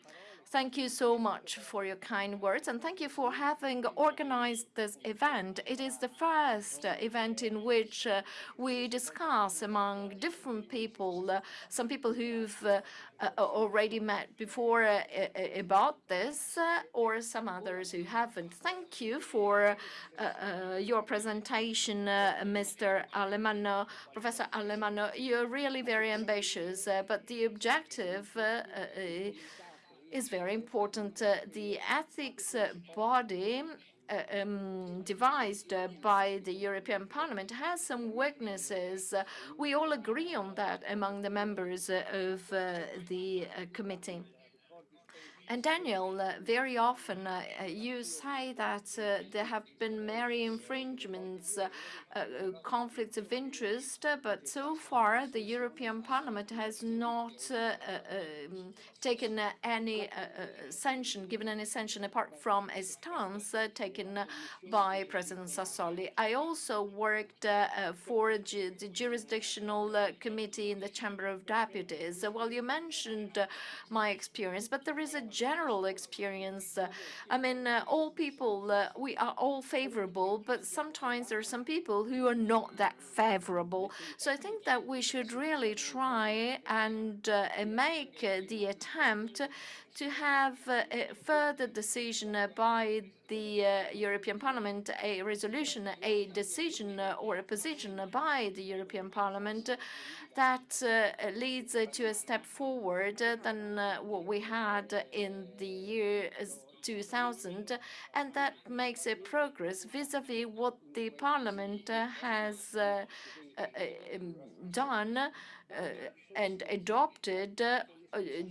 Thank you so much for your kind words and thank you for having organized this event. It is the first uh, event in which uh, we discuss among different people, uh, some people who've uh, uh, already met before uh, about this or some others who haven't. Thank you for your presentation, Mr. Alemanno. Professor Alemanno, You're really very ambitious, but the objective is very important. Uh, the ethics uh, body uh, um, devised uh, by the European Parliament has some weaknesses. Uh, we all agree on that among the members uh, of the committee. And Daniel, uh, very often uh, uh, you say that uh, there have been many infringements, uh, uh, conflicts of interest, but so far the European Parliament has not um, taken any sanction, given any sanction apart from a stance taken by President Sassoli. I also worked for the jurisdictional committee in the Chamber of Deputies. Well, you mentioned my experience, but there is a general experience. Uh, I mean, uh, all people, uh, we are all favorable, but sometimes there are some people who are not that favorable. So I think that we should really try and make the attempt to have a further decision by the uh, European Parliament, a resolution, a decision or a position by the European Parliament that uh, leads to a step forward than uh, what we had in the year 2000, and that makes a progress vis-à-vis -vis what the Parliament has uh, um, done and adopted uh,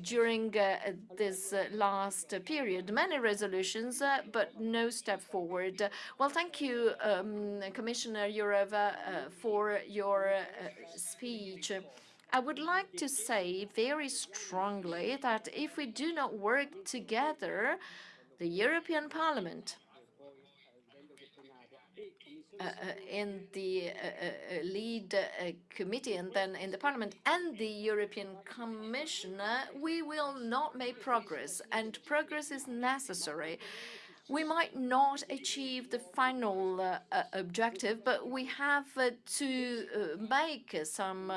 during uh, this uh, last period. Many resolutions, but no step forward. Well, thank you, um, Commissioner Jourová, for your speech. I would like to say very strongly that if we do not work together, the European Parliament uh, uh, Uh, uh, in the uh, uh lead committee and then in the parliament and the European Commission, we will not make progress, and progress is necessary. We might not achieve the final uh, objective, but we have uh, to uh, make some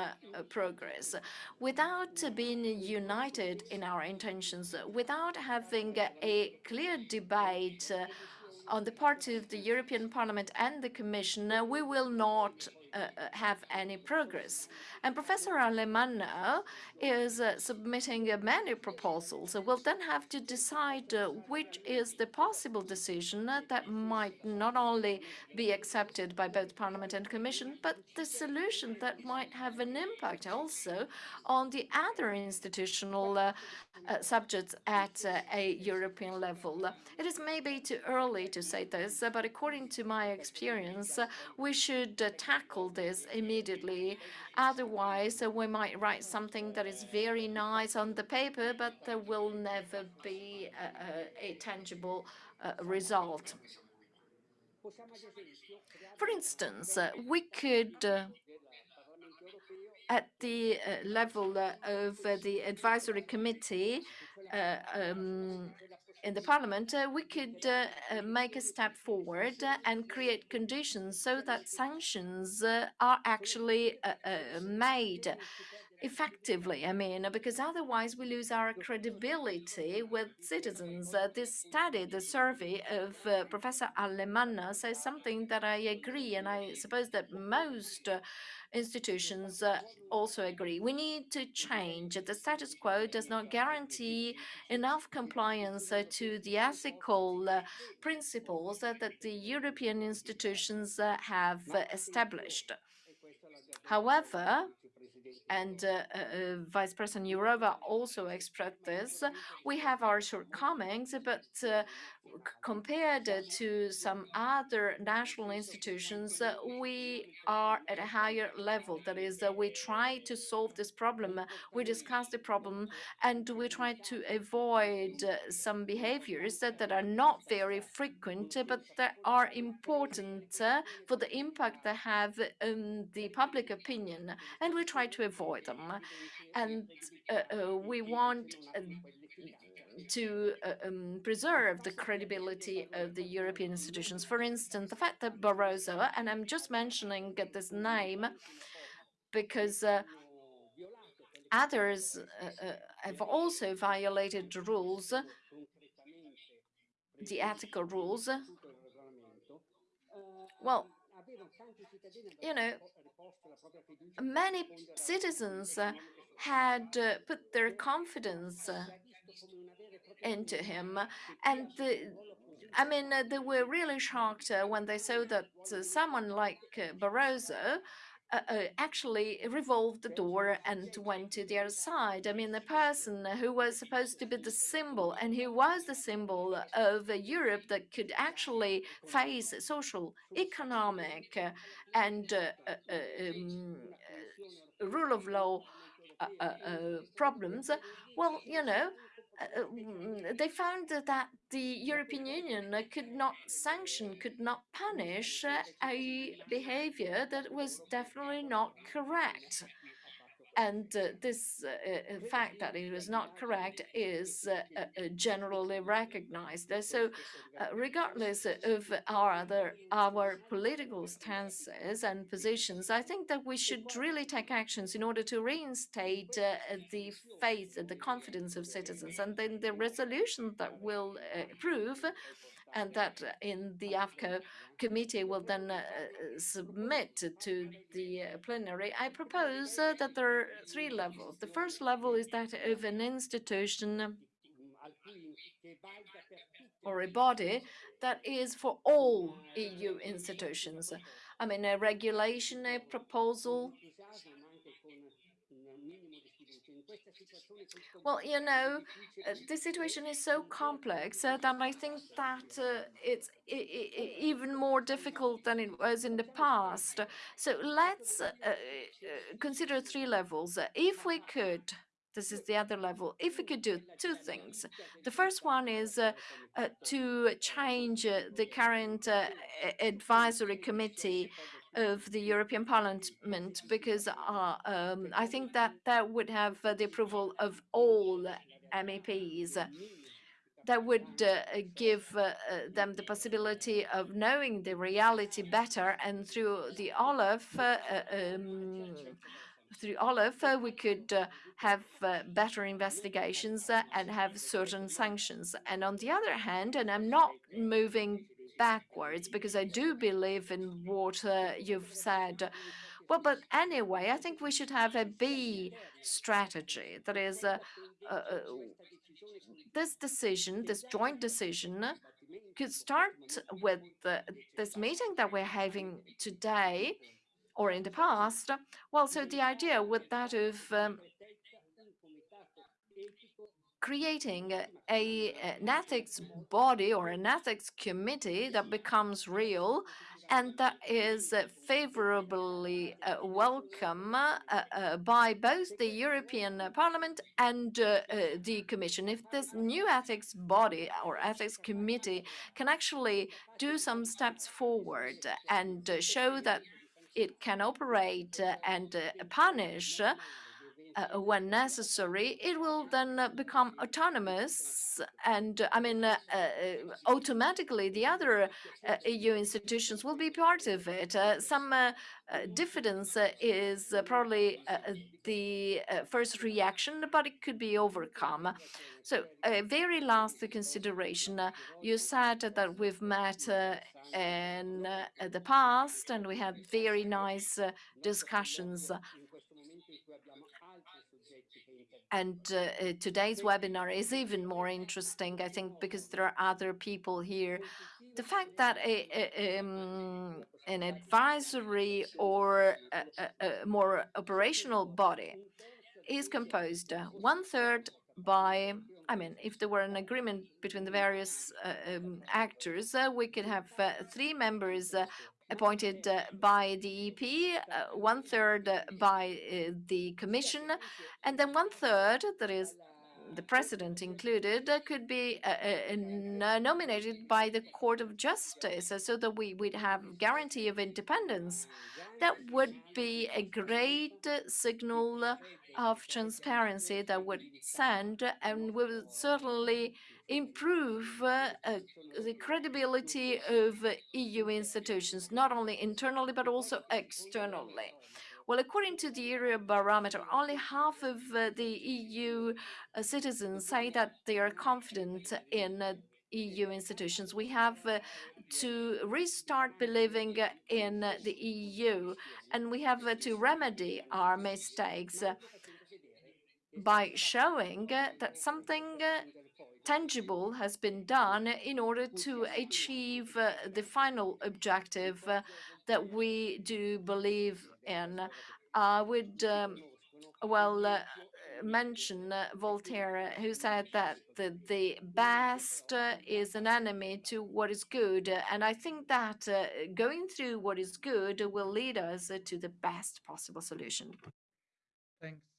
progress. Without being united in our intentions, without having a clear debate on the part of the European Parliament and the Commission, uh, we will not uh, uh, have any progress. And Professor Alemanno is uh, submitting uh, many proposals. So we'll then have to decide uh, which is the possible decision that might not only be accepted by both Parliament and Commission, but the solution that might have an impact also on the other institutional uh, subjects at a European level. It is maybe too early to say this, but according to my experience, we should tackle this immediately. Otherwise, uh, we might write something that is very nice on the paper, but there will never be a, a, a tangible uh, result. For instance, uh, we could uh, at the uh, level uh, of uh, the advisory committee um, in the parliament, uh, we could uh, uh, make a step forward and create conditions so that sanctions are actually made effectively. I mean, because otherwise we lose our credibility with citizens. Uh, this study, the survey of uh, Professor Alemanno says something that I agree, and I suppose that most uh, institutions uh, also agree. We need to change. The status quo does not guarantee enough compliance uh, to the ethical uh, principles that the European institutions have established. However, and uh, uh, uh, Vice President Jourová also expressed this. We have our shortcomings, but uh, compared to some other national institutions, uh, we are at a higher level. That is, uh, we try to solve this problem, we discuss the problem, and we try to avoid some behaviors that, are not very frequent, but that are important for the impact they have on the public opinion, and we try to avoid them. And uh, uh, we want uh, to uh, um, preserve the credibility of the European institutions. For instance, the fact that Barroso, and I'm just mentioning this name because uh, others uh, uh, have also violated the rules, the ethical rules. Well, you know, many citizens uh, had uh, put their confidence into him, and the, I mean, uh, they were really shocked uh, when they saw that uh, someone like Barroso uh, uh, actually revolved the door and went to the other side. I mean, the person who was supposed to be the symbol and who was the symbol of Europe that could actually face social, economic, and uh, uh, um, rule of law problems. Well, you know, Uh, uh, mm, they found that the European Union could not sanction, could not punish uh, a behavior that was definitely not correct. And uh, this uh, uh, fact that it was not correct is uh, uh, generally recognized. So regardless of our other our political stances and positions, I think that we should really take actions in order to reinstate the faith and the confidence of citizens. And then the resolution that will approve and that in the AFCO committee will then uh, submit to the uh, plenary, I propose uh, that there are three levels. The first level is that of an institution or a body that is for all EU institutions. I mean, a regulation, a proposal well, you know, uh, the situation is so complex uh, that I think that uh, it's even more difficult than it was in the past. So let's uh, uh, consider three levels. If we could this is the other level. If we could do two things, the first one is uh, uh, to change uh, the current advisory committee of the European Parliament because uh, um, I think that that would have uh, the approval of all MEPs. That would uh, give uh, uh, them the possibility of knowing the reality better, and through the OLAF, uh, um, through OLAF, we could have better investigations and have certain sanctions. And on the other hand, and I'm not moving backwards because I do believe in what uh, you've said. Well, but anyway, I think we should have a B strategy. That is, uh, uh, this decision, this joint decision, could start with this meeting that we're having today or in the past. Well, so the idea with that of um, creating a, an ethics body or an ethics committee that becomes real and that is favorably uh, welcome uh, uh, by both the European Parliament and uh, uh, the Commission. If this new ethics body or ethics committee can actually do some steps forward and show that it can operate and punish Uh, uh, when necessary, it will then uh, become autonomous. And uh, I mean, uh, uh, automatically the other uh, EU institutions will be part of it. Uh, some diffidence is probably the first reaction, but it could be overcome. So a very last consideration, you said that we've met in the past and we had very nice discussions and uh, uh, today's webinar is even more interesting, I think, because there are other people here. The fact that a, a um, an advisory or a, more operational body is composed uh, one third by, I mean, if there were an agreement between the various uh, um, actors, uh, we could have uh, three members appointed uh, by the EP, uh, one third uh, by the Commission, and then one third, that is the president included, could be nominated by the Court of Justice so that we would have guarantee of independence. That would be a great signal of transparency that would send and we will certainly improve uh, uh, the credibility of EU institutions, not only internally but also externally. Well, according to the Eurobarometer, only half of uh, the EU uh, citizens say that they are confident in uh, EU institutions. We have uh, to restart believing in the EU, and we have uh, to remedy our mistakes by showing that something tangible has been done in order to achieve uh, the final objective uh, that we do believe in. I would, um, well, uh, mention uh, Voltaire, who said that the, the best uh, is an enemy to what is good. And I think that uh, going through what is good will lead us uh, to the best possible solution. Thanks.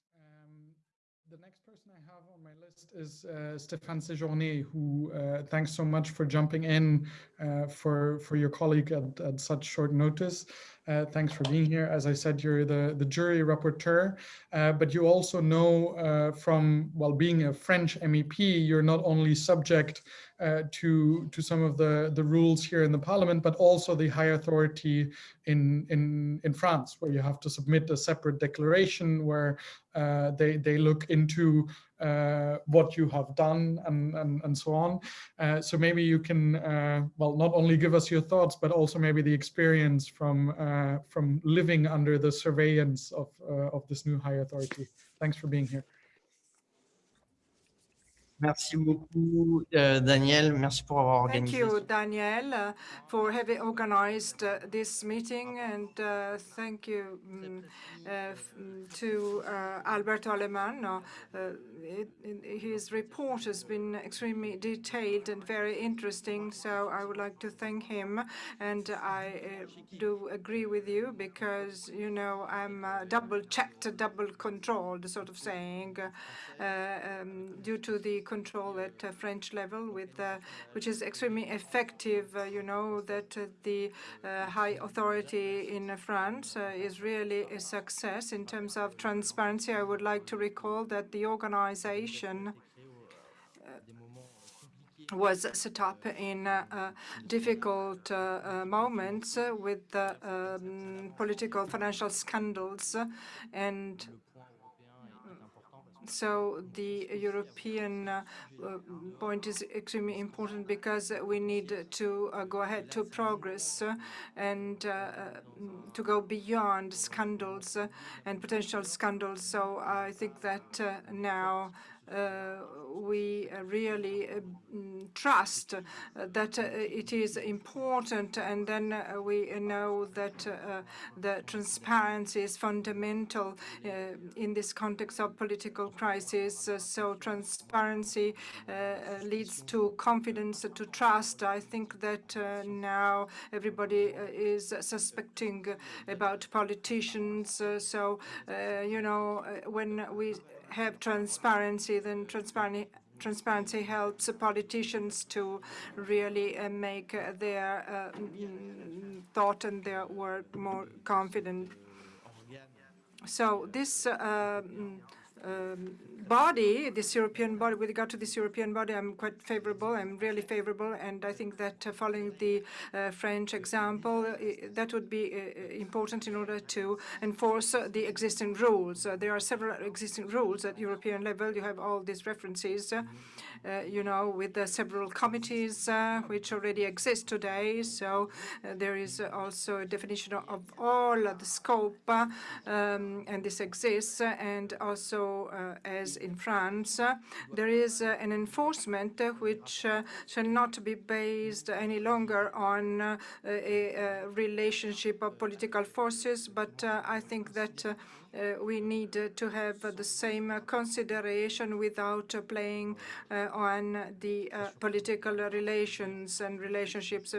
The next person I have on my list is uh, Stéphane Séjourné, who uh, thanks so much for jumping in uh, for for your colleague at, at such short notice. Uh, thanks for being here. As I said, you're the, the JURI rapporteur, uh, but you also know uh, from, well, being a French MEP, you're not only subject uh, to, to some of the, the rules here in the parliament, but also the high authority in, in, in France, where you have to submit a separate declaration where uh, they, they look into uh, what you have done and, and, and so on. Uh, so maybe you can, uh, well, not only give us your thoughts, but also maybe the experience from, uh, from living under the surveillance of, of this new high authority. Thanks for being here. Merci beaucoup, euh, Daniel. Merci pour avoir Thank you, Daniel, uh, for having organized uh, this meeting, and uh, thank you uh, mm, to uh, Alberto Alemanno. Uh, it- it- his report has been extremely detailed and very interesting, so I would like to thank him. And I uh, do agree with you because, you know, I'm uh, double checked, double controlled, sort of saying, uh, um, due to the control at uh, French level, with uh, which is extremely effective. Uh, you know that the high authority in France is really a success in terms of transparency. I would like to recall that the organization was set up in uh, difficult uh, moments with uh, um, political financial scandals and so the European uh, point is extremely important because we need to uh, go ahead to progress uh, and to go beyond scandals and potential scandals. So I think that now we uh, really uh, mm, trust uh, that uh, it is important, and then uh, we know that uh, the transparency is fundamental uh, in this context of political crisis. Uh, So transparency uh, uh, leads to confidence, to trust. I think that uh, now everybody uh, is suspecting about politicians. Uh, So, uh, you know, uh, when we have transparency, then transparency transparency helps politicians to really uh, make uh, their uh, mm, thought and their work more confident. So this uh, mm, um, body, this European body, with regard to this European body, I'm quite favorable. I'm really favorable, and I think that uh, following the uh, French example, uh, that would be uh, important in order to enforce uh, the existing rules. Uh, there are several existing rules at European level. You have all these references. Uh, you know, with the several committees uh, which already exist today. So uh, there is also a definition of all of the scope, uh, um, and this exists. And also, uh, as in France, uh, there is an enforcement which shall not be based any longer on a, a relationship of political forces, but I think that we need uh, to have uh, the same uh, consideration without uh, playing uh, on the uh, political relations and relationships.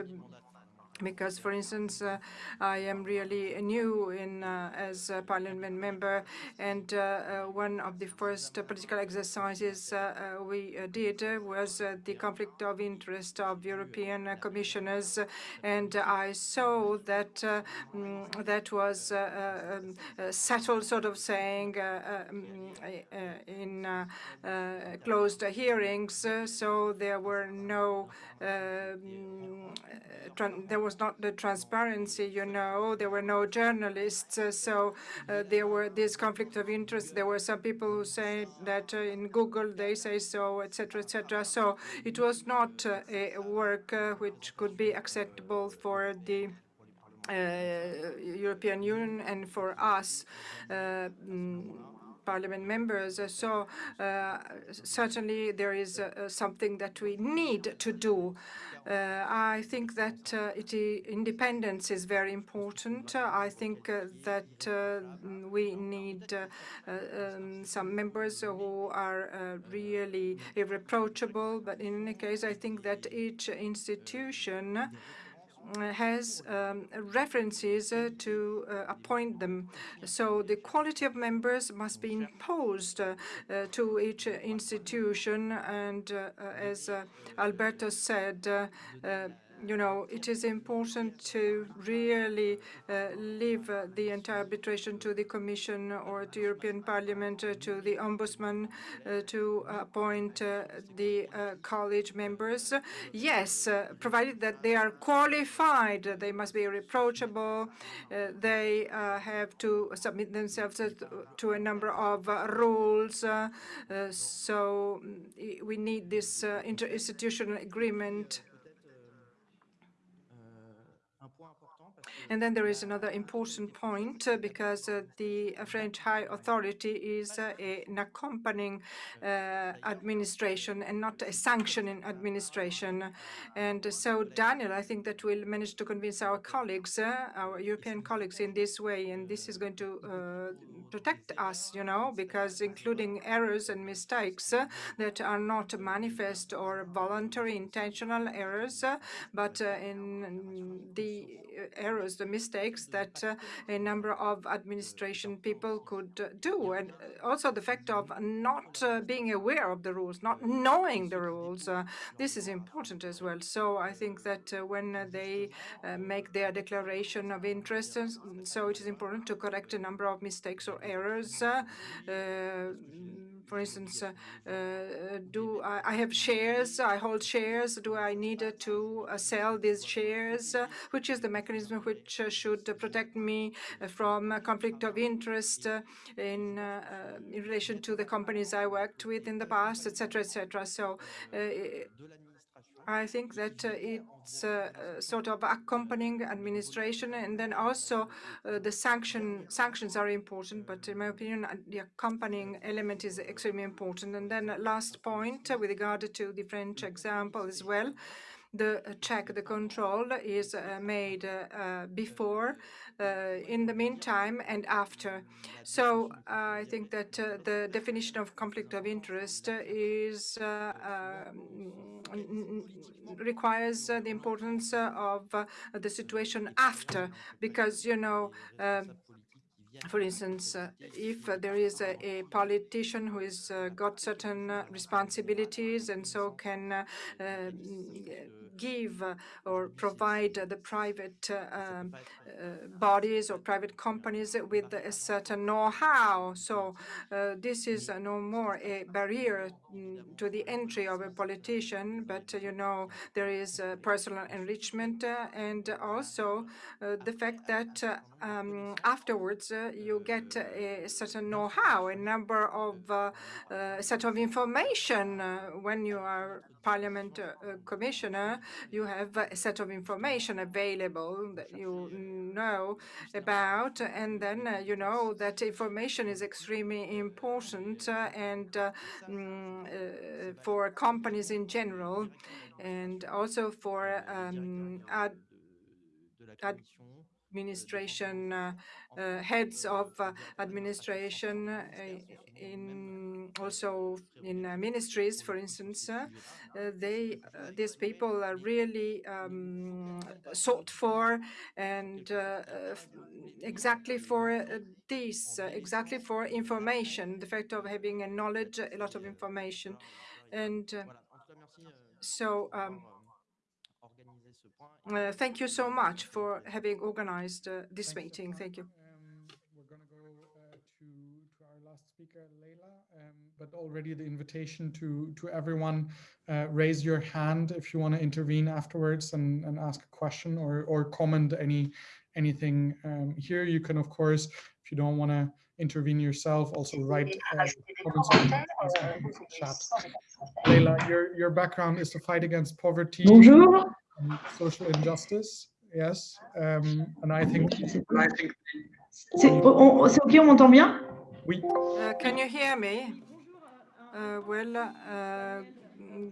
Because, for instance, uh, I am really new in uh, as a parliament member, and uh, uh one of the first political exercises uh, uh, we did was the conflict of interest of European commissioners, and I saw that mm, that was um, settled, sort of saying, um, in closed hearings. So there were no um, there was was not the transparency, you know, there were no journalists, uh, so uh, there were this conflict of interest. There were some people who say that uh, in Google they say so, etc., etc. So it was not a work which could be acceptable for the uh, European Union and for us uh, mm, parliament members. So uh, certainly there is something that we need to do. Uh, I think that uh, it, independence is very important. Uh, I think that we need um, some members who are really irreproachable. But in any case, I think that each institution has um, references uh, to uh, appoint them. So the quality of members must be imposed uh, to each institution. And as Alberto said, you know, it is important to really uh, leave uh, the entire arbitration to the Commission or to European Parliament, uh, to the Ombudsman, uh, to appoint uh, the uh, college members. Yes, provided that they are qualified, they must be reproachable, they have to submit themselves to a number of rules. so mm, we need this interinstitutional agreement And then there is another important point uh, because uh, the French High Authority is uh, an accompanying uh, administration and not a sanctioning administration. And so, Daniel, I think that we'll manage to convince our colleagues, uh, our European colleagues in this way, and this is going to uh, protect us, you know, because including errors and mistakes that are not manifest or voluntary intentional errors, but in the errors, the mistakes that uh, a number of administration people could uh, do. And uh, also the fact of not uh, being aware of the rules, not knowing the rules. Uh, this is important as well. So I think that uh, when they make their declaration of interest, so it is important to correct a number of mistakes or errors for instance, uh, uh, do I, I, have shares, I hold shares, do I need to uh, sell these shares, which is the mechanism which should protect me from conflict of interest in, in relation to the companies I worked with in the past, etc., etc. So I think that uh, it's uh, uh, sort of accompanying administration, and then also the sanction sanctions are important. But in my opinion, the accompanying element is extremely important. And then last point with regard to the French example as well the check, the control is uh, made uh, before, uh, in the meantime, and after. So I think that the definition of conflict of interest is um, requires the importance of the situation after, because you know. Um, for instance, uh, if uh, there is a, a, politician who has uh, got certain responsibilities and so can give or provide the private um, bodies or private companies with a certain know-how. So this is no more a barrier mm, to the entry of a politician, but you know there is personal enrichment and also the fact that um, afterwards you get a certain know-how, a number of uh, uh, set of information. Uh, when you are Parliament commissioner, you have a set of information available that you know about, and then you know that information is extremely important and mm, for companies in general, and also for um, ad, ad administration uh, uh, heads of uh, administration uh, in also in uh, ministries, for instance, uh, they uh, these people are really um, sought for and uh, uh, exactly for uh, this, uh, exactly for information, the fact of having a knowledge, a lot of information, and uh, so. Um, uh, thank you so much for having organized uh, this Thanks so meeting. Thank you. Um, we're going to go uh, to to our last speaker, Leila. Um, but already the invitation to to everyone, uh, raise your hand if you want to intervene afterwards and, and ask a question or or comment any anything um, here. You can of course, if you don't want to intervene yourself, also write uh, comments in the chat. Leila, your your background is to fight against poverty. Bonjour. And social injustice. Yes, um, and I think I think C'est OK, on m'entend bien? We Uh, can you hear me? Uh, well, uh,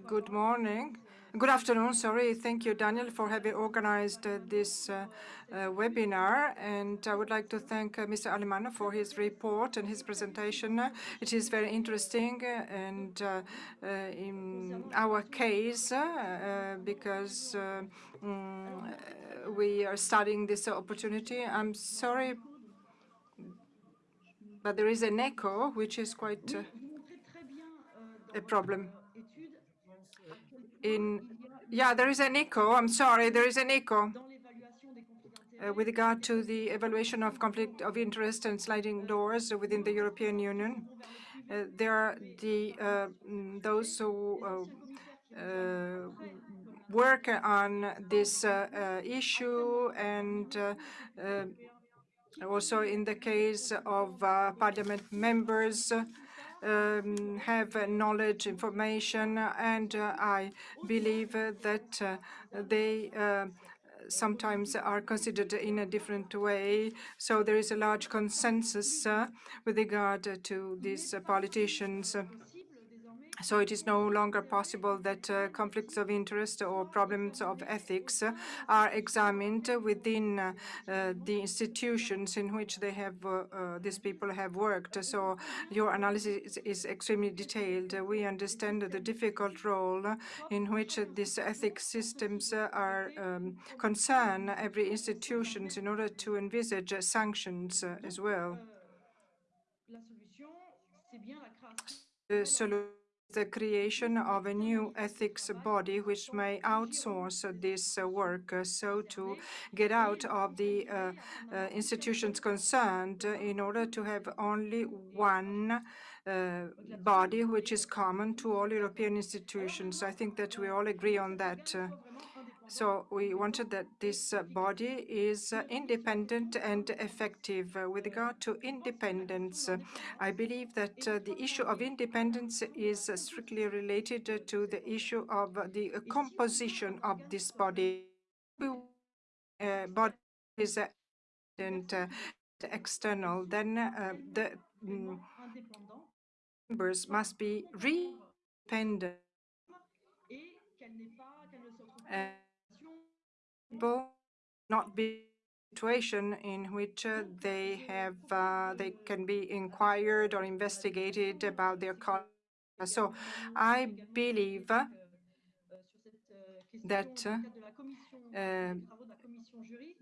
good morning. Good afternoon, sorry. Thank you, Daniel, for having organized uh, this uh, uh, webinar. And I would like to thank uh, Mr. Alemanno for his report and his presentation. It is very interesting uh, and uh, in our case, because mm, we are studying this opportunity. I'm sorry, but there is an echo, which is quite a problem. In yeah, there is an echo. I'm sorry, there is an echo. Uh, with regard to the evaluation of conflict of interest and sliding doors within the European Union, uh, there are the uh, mm, those who uh, uh, work on this issue and also in the case of parliament members um, have knowledge, information, and uh, I believe that uh, they uh, sometimes are considered in a different way. So there is a large consensus with regard to these politicians. So it is no longer possible that uh, conflicts of interest or problems of ethics uh, are examined within uh, the institutions in which they have uh, uh, these people have worked. So your analysis is, extremely detailed. We understand the difficult role in which these ethics systems are um, concern every institutions in order to envisage sanctions as well. The solution the creation of a new ethics body which may outsource this work uh, so to get out of the uh, uh, institutions concerned in order to have only one body which is common to all European institutions. I think that we all agree on that. uh, so we wanted that this uh, body is uh, independent and effective. Uh, With regard to independence, uh, I believe that uh, the issue of independence is uh, strictly related uh, to the issue of uh, the uh, composition of this body. Uh, body is uh, uh, external, then uh, the mm, members must be independent. And people not be situation in which uh, they have uh, they can be inquired or investigated about their conduct. So I believe that uh,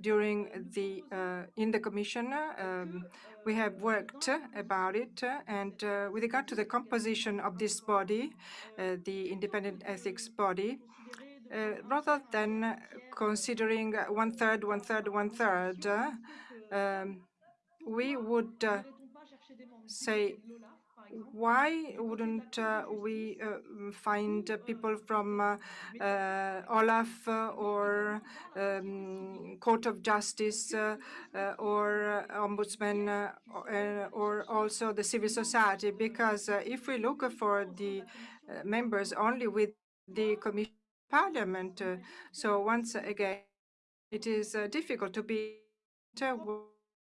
during the uh, in the commission um, we have worked about it uh, and uh, with regard to the composition of this body, uh, the independent ethics body, uh, rather than considering one third, one third, one third, uh, um, we would uh, say, why wouldn't uh, we uh, find people from uh, uh Olaf uh, or um, Court of Justice uh, or Ombudsman or, also the civil society? Because if we look for the members only with the Commission Parliament, so once again, it is difficult to be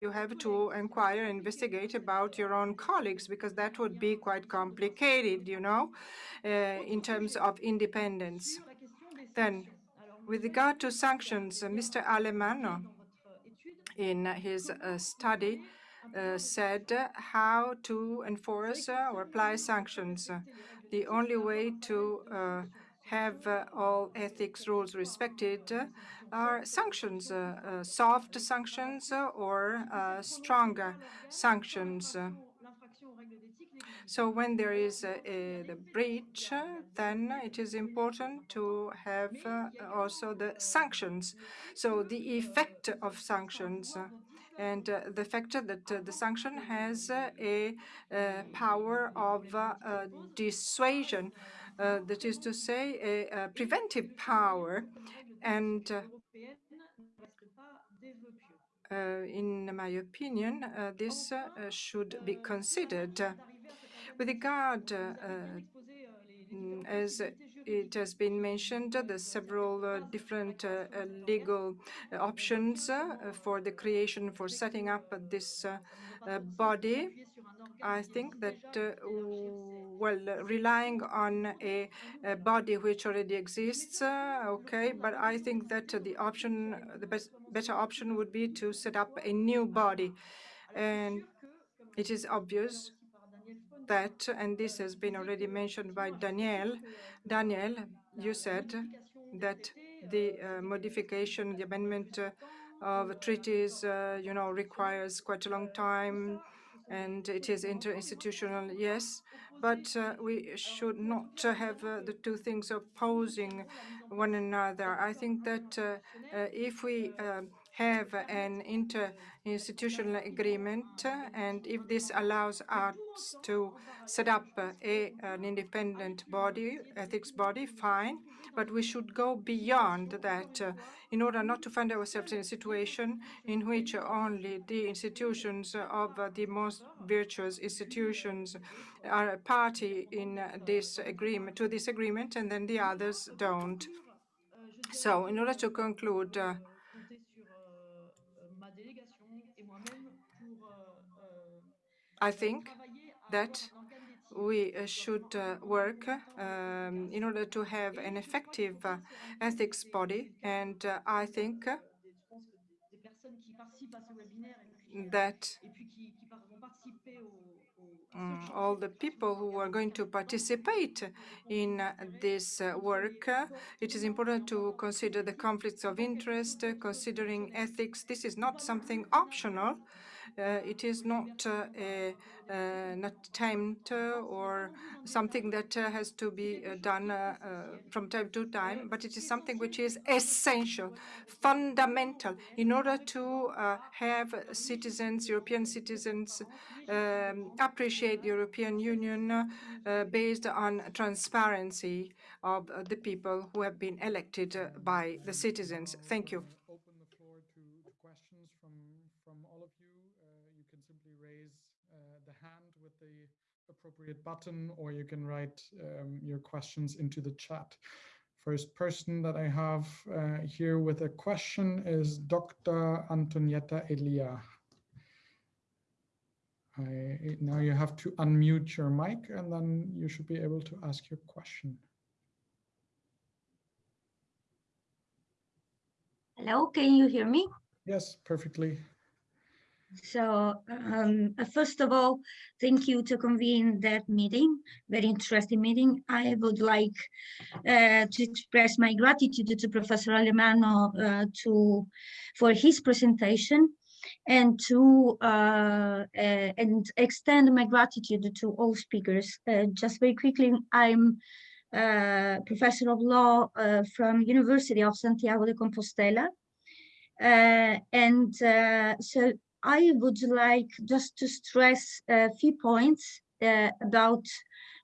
you have to inquire, investigate about your own colleagues, because that would be quite complicated, you know, uh, in terms of independence. Then, with regard to sanctions, uh, Mr. Alemanno, in his uh, study uh, said how to enforce or apply sanctions. The only way to uh, have uh, all ethics rules respected uh, are sanctions, uh, uh, soft sanctions uh, or uh, stronger sanctions. So when there is a, the breach, then it is important to have also the sanctions. So the effect of sanctions and uh, the fact that uh, the sanction has uh, a power of dissuasion, that is to say, a, a preventive power. And uh, uh, in my opinion, uh, this uh, should be considered. With regard, uh, uh, as it has been mentioned, the several uh, different uh, uh, legal options for the creation, for setting up this body. I think that, well, relying on a, a body which already exists, okay, but I think that the option, the best, better option would be to set up a new body. And it is obvious that, and this has been already mentioned by Daniel, Daniel, you said that the uh, modification, the amendment uh, of treaties, uh, you know, requires quite a long time, and it is interinstitutional, yes, but uh, we should not have uh, the two things opposing one another. I think that uh, if we have an interinstitutional agreement, and if this allows us to set up a, an independent body, ethics body, fine, but we should go beyond that uh, in order not to find ourselves in a situation in which only the institutions of the most virtuous institutions are a party in this agreement, to this agreement, and then the others don't. So in order to conclude, uh, I think that we uh, should uh, work um, in order to have an effective uh, ethics body, and I think that um, all the people who are going to participate in this work, it is important to consider the conflicts of interest, considering ethics. This is not something optional. Uh, it is not uh, a, uh, an attempt or something that has to be done from time to time, but it is something which is essential, fundamental, in order to have citizens, European citizens, um, appreciate the European Union uh, based on transparency of uh, the people who have been elected uh, by the citizens. Thank you. Appropriate button or you can write um, your questions into the chat. First person that I have uh, here with a question is Dr. Antonietta Elia. I, now you have to unmute your mic and then you should be able to ask your question. Hello, can you hear me? Yes, perfectly. So um, uh, first of all, thank you to convene that meeting, very interesting meeting. I would like uh, to express my gratitude to Professor Alemanno uh, to, for his presentation and to uh, uh, and extend my gratitude to all speakers. Uh, just very quickly, I'm professor of law from University of Santiago de Compostela. and so I would like just to stress a few points uh, about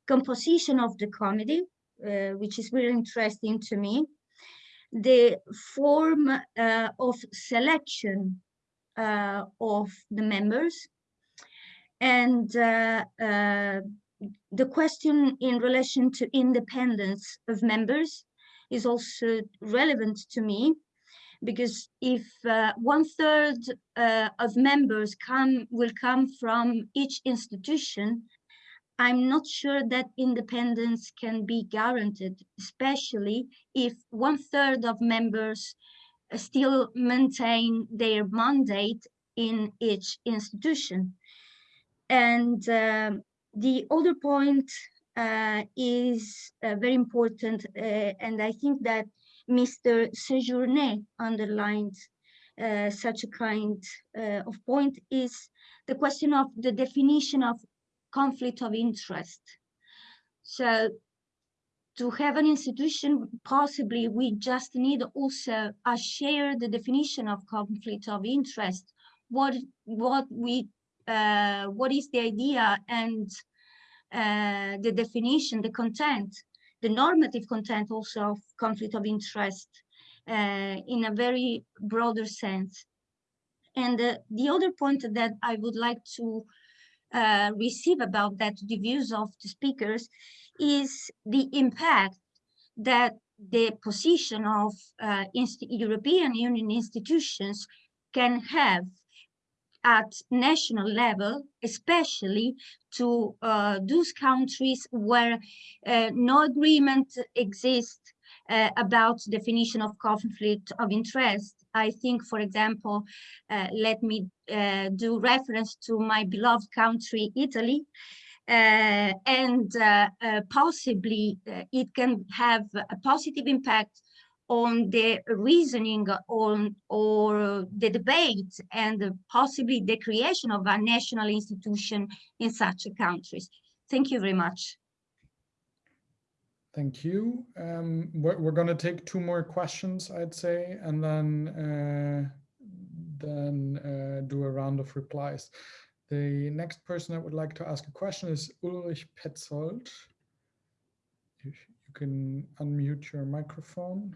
composition of the committee, uh, which is very interesting to me. The form uh, of selection uh, of the members and uh, uh, the question in relation to independence of members is also relevant to me because if uh, one third uh, of members come will come from each institution, I'm not sure that independence can be guaranteed, especially if one third of members still maintain their mandate in each institution. And um, the other point uh, is uh, very important, uh, and I think that Mr. Sejourné underlined uh, such a kind uh, of point is the question of the definition of conflict of interest. So to have an institution, possibly we just need also a shared definition of conflict of interest. What what we uh, what is the idea and uh, the definition, the content, the normative content also of conflict of interest uh, in a very broader sense. And uh, the other point that I would like to uh, receive about that, the views of the speakers, is the impact that the position of uh, European Union institutions can have at national level, especially to uh, those countries where uh, no agreement exists uh, about definition of conflict of interest. I think, for example, uh, let me uh, do reference to my beloved country, Italy, uh, and possibly it can have a positive impact on the reasoning on or the debate and possibly the creation of a national institution in such countries. Thank you very much. Thank you. Um, we're, we're going to take two more questions, I'd say, and then uh, then uh, do a round of replies. The next person that would like to ask a question is Ulrich Petzold. You can unmute your microphone.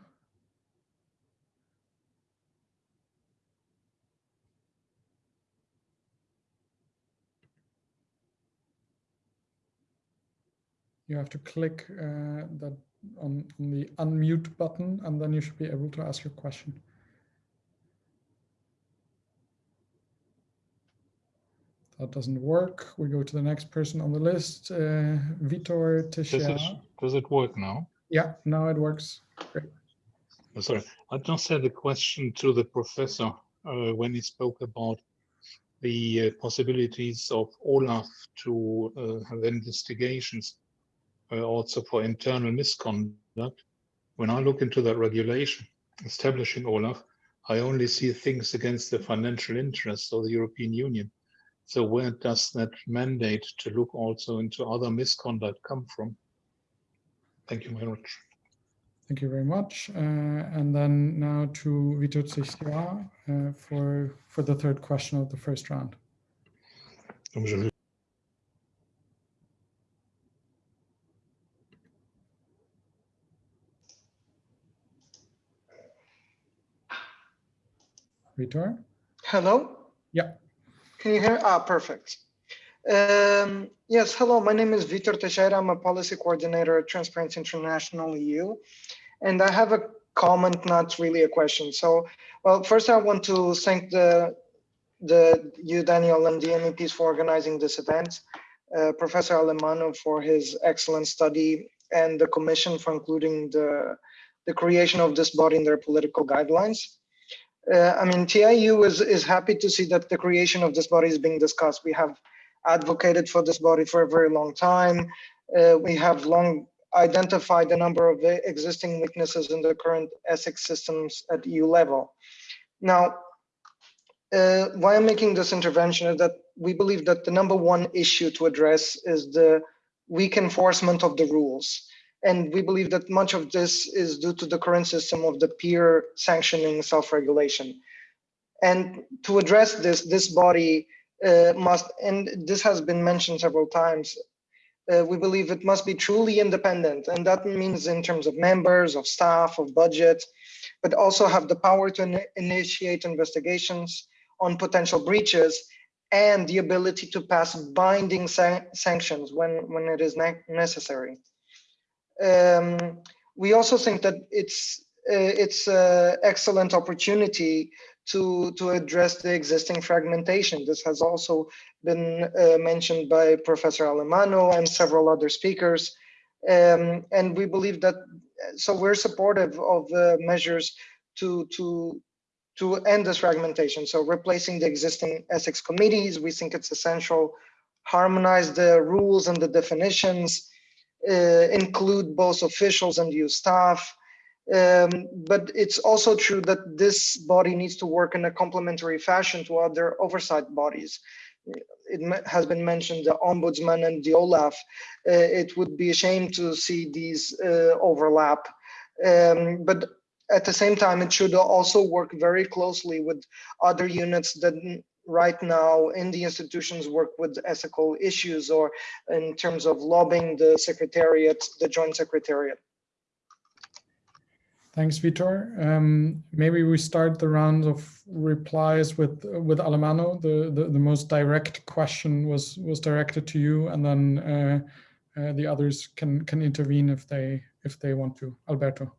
You have to click uh, that on, on the unmute button and then you should be able to ask your question. That doesn't work. We go to the next person on the list, uh, Vitor Teixeira. Does it, does it work now? Yeah, now it works. Great. Oh, sorry, I just had a question to the professor uh, when he spoke about the uh, possibilities of Olaf to uh, have investigations also for internal misconduct. When I look into that regulation establishing Olaf, I only see things against the financial interests of the European Union. So where does that mandate to look also into other misconduct come from? Thank you very much. Thank you very much. Uh, and then now to Vitor Teixeira uh, for, for the third question of the first round. Vitor? Hello? Yeah. Can you hear? Ah, perfect. Um, yes, hello, my name is Vitor Teixeira. I'm a policy coordinator at Transparency International EU. And I have a comment, not really a question. So, well, first I want to thank the, the you, Daniel, and the MEPs for organizing this event. Uh, Professor Alemanno for his excellent study and the commission for including the, the creation of this body in their political guidelines uh, I mean, TIU is, is happy to see that the creation of this body is being discussed. We have advocated for this body for a very long time. Uh, we have long identified a number of existing weaknesses in the current ethics systems at EU level. Now, uh, why I'm making this intervention is that we believe that the number one issue to address is the weak enforcement of the rules. And we believe that much of this is due to the current system of the peer sanctioning self-regulation. And to address this, this body uh, must, and this has been mentioned several times, uh, we believe it must be truly independent. And that means in terms of members, of staff, of budget, but also have the power to in initiate investigations on potential breaches and the ability to pass binding san sanctions when, when it is ne necessary. Um, we also think that it's uh, it's an excellent opportunity to to address the existing fragmentation. This has also been uh, mentioned by Professor Alemanno and several other speakers. Um, and we believe that, so we're supportive of uh, measures to to to end this fragmentation. So replacing the existing ethics committees, we think it's essential. Harmonize the rules and the definitions, include both officials and EU staff. Um, but it's also true that this body needs to work in a complementary fashion to other oversight bodies. It has been mentioned, the Ombudsman and the OLAF. Uh, it would be a shame to see these uh, overlap. Um, but at the same time, it should also work very closely with other units that right now in the institutions work with ethical issues or in terms of lobbying the secretariat, the joint secretariat. Thanks, Vitor. Um, maybe we start the round of replies with with Alemanno. The, the, the most direct question was was directed to you, and then uh, uh, the others can can intervene if they if they want to. Alberto.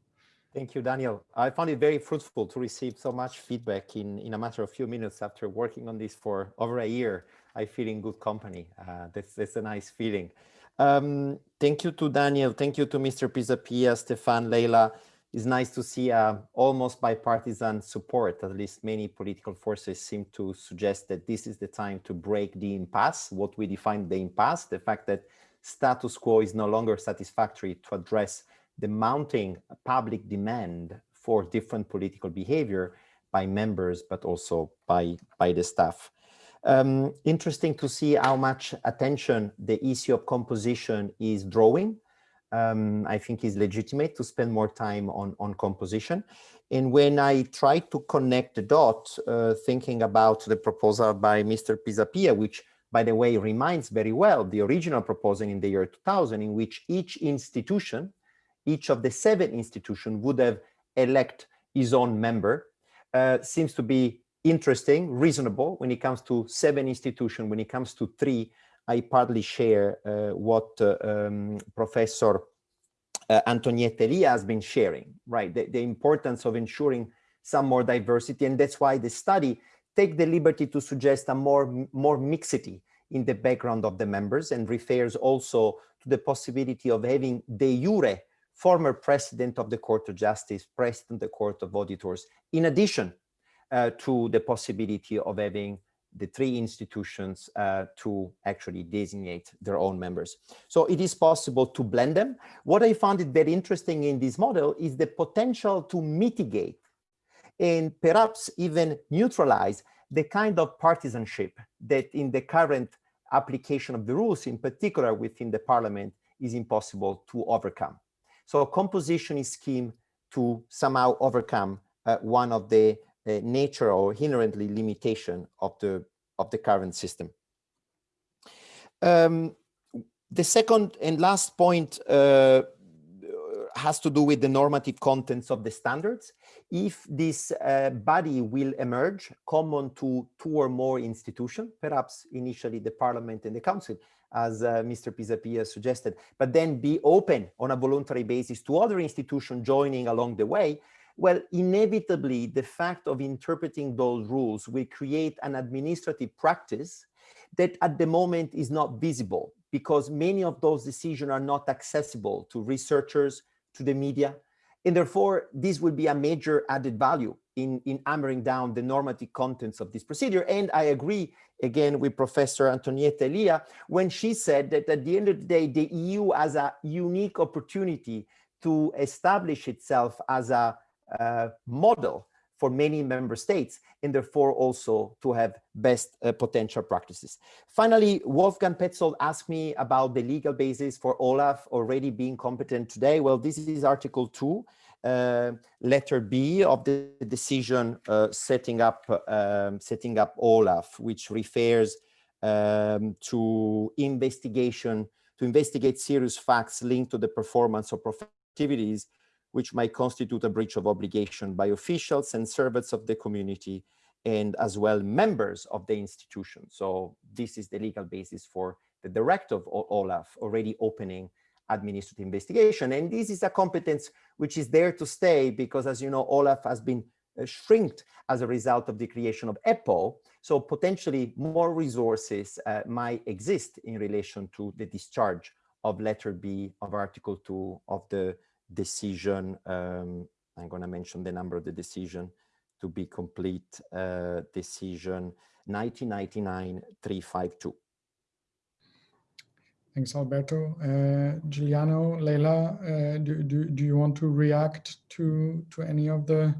Thank you, Daniel. I found it very fruitful to receive so much feedback in, in a matter of few minutes after working on this for over a year. I feel in good company. Uh, that's, that's a nice feeling. Um, thank you to Daniel. Thank you to Mr. Pisapia, Stefan, Leila. It's nice to see uh, almost bipartisan support. At least many political forces seem to suggest that this is the time to break the impasse, what we define the impasse, the fact that status quo is no longer satisfactory to address the mounting public demand for different political behavior by members, but also by, by the staff. Um, interesting to see how much attention the issue of composition is drawing. Um, I think is legitimate to spend more time on, on composition. And when I try to connect the dots, uh, thinking about the proposal by Mr. Pisapia, which by the way, reminds very well the original proposal in the year 2000, in which each institution each of the seven institutions would have elect his own member uh, seems to be interesting, reasonable when it comes to seven institutions. When it comes to three, I partly share uh, what uh, um, Professor uh, Antonietta has been sharing, right? The, the, importance of ensuring some more diversity. And that's why the study take the liberty to suggest a more, more mixity in the background of the members and refers also to the possibility of having de jure former president of the Court of Justice, president of the Court of Auditors, in addition uh, to the possibility of having the three institutions uh, to actually designate their own members. So it is possible to blend them. What I found it very interesting in this model is the potential to mitigate and perhaps even neutralize the kind of partisanship that in the current application of the rules, in particular within the parliament, is impossible to overcome. So a composition is scheme to somehow overcome uh, one of the uh, nature or inherently limitation of the of the current system. Um, the second and last point uh, has to do with the normative contents of the standards. If this uh, body will emerge common to two or more institutions, perhaps initially the parliament and the council, as uh, Mr. Pisapia suggested, but then be open on a voluntary basis to other institutions joining along the way, well, inevitably, the fact of interpreting those rules will create an administrative practice that at the moment is not visible because many of those decisions are not accessible to researchers, to the media, and therefore this will be a major added value in, in hammering down the normative contents of this procedure. And I agree again with Professor Antonietta Elia when she said that at the end of the day, the EU has a unique opportunity to establish itself as a uh, model for many member states and therefore also to have best uh, potential practices. Finally, Wolfgang Petzold asked me about the legal basis for Olaf already being competent today. Well, this is Article 2 uh, letter B of the decision uh, setting up um, setting up OLAF, which refers um, to investigation to investigate serious facts linked to the performance of activities which might constitute a breach of obligation by officials and servants of the community and as well members of the institution. So this is the legal basis for the director of OLAF already opening administrative investigation. And this is a competence which is there to stay because, as you know, Olaf has been uh, shrinked as a result of the creation of EPPO. So potentially more resources uh, might exist in relation to the discharge of letter B of Article 2 of the decision um, I'm going to mention the number of the decision to be complete uh, decision 1999-352. Thanks, Alberto. Uh, Giuliano, Leila, uh, do, do, do you want to react to, to any of the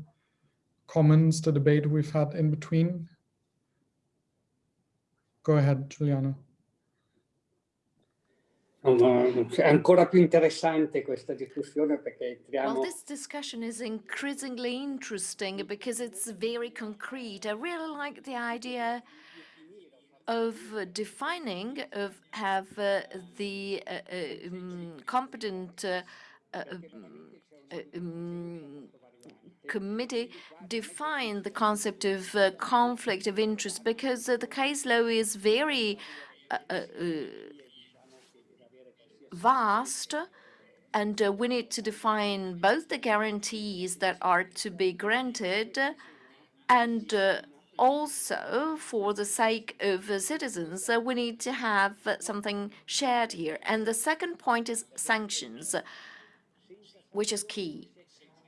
comments, the debate we've had in between? Go ahead, Giuliano. È ancora più interessante questa discussione perché entriamo... Well, this discussion is increasingly interesting because it's very concrete. I really like the idea of defining, of have uh, the uh, um, competent uh, um, committee define the concept of uh, conflict of interest because uh, the case law is very uh, vast and uh, we need to define both the guarantees that are to be granted and uh, also for the sake of uh, citizens we need to have something shared here. And the second point is sanctions which is key.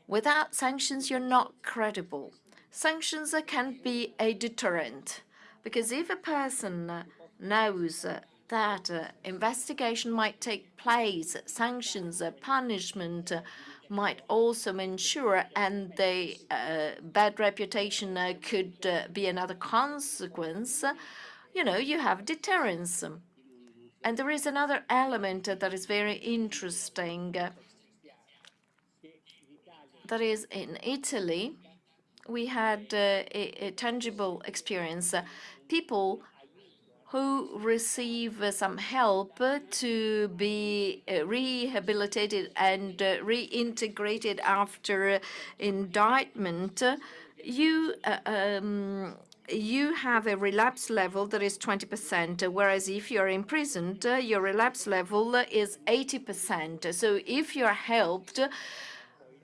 Without sanctions you're not credible. Sanctions can be a deterrent because if a person knows that uh, investigation might take place, sanctions, uh, punishment uh, might also ensure, and the uh, bad reputation uh, could uh, be another consequence, you know, you have deterrence. And there is another element that is very interesting. that is, in Italy, we had a, a tangible experience. people who receive uh, some help to be uh, rehabilitated and uh, reintegrated after indictment, you um, you have a relapse level that is 20%, whereas if you're imprisoned, your relapse level is 80%. So if you're helped,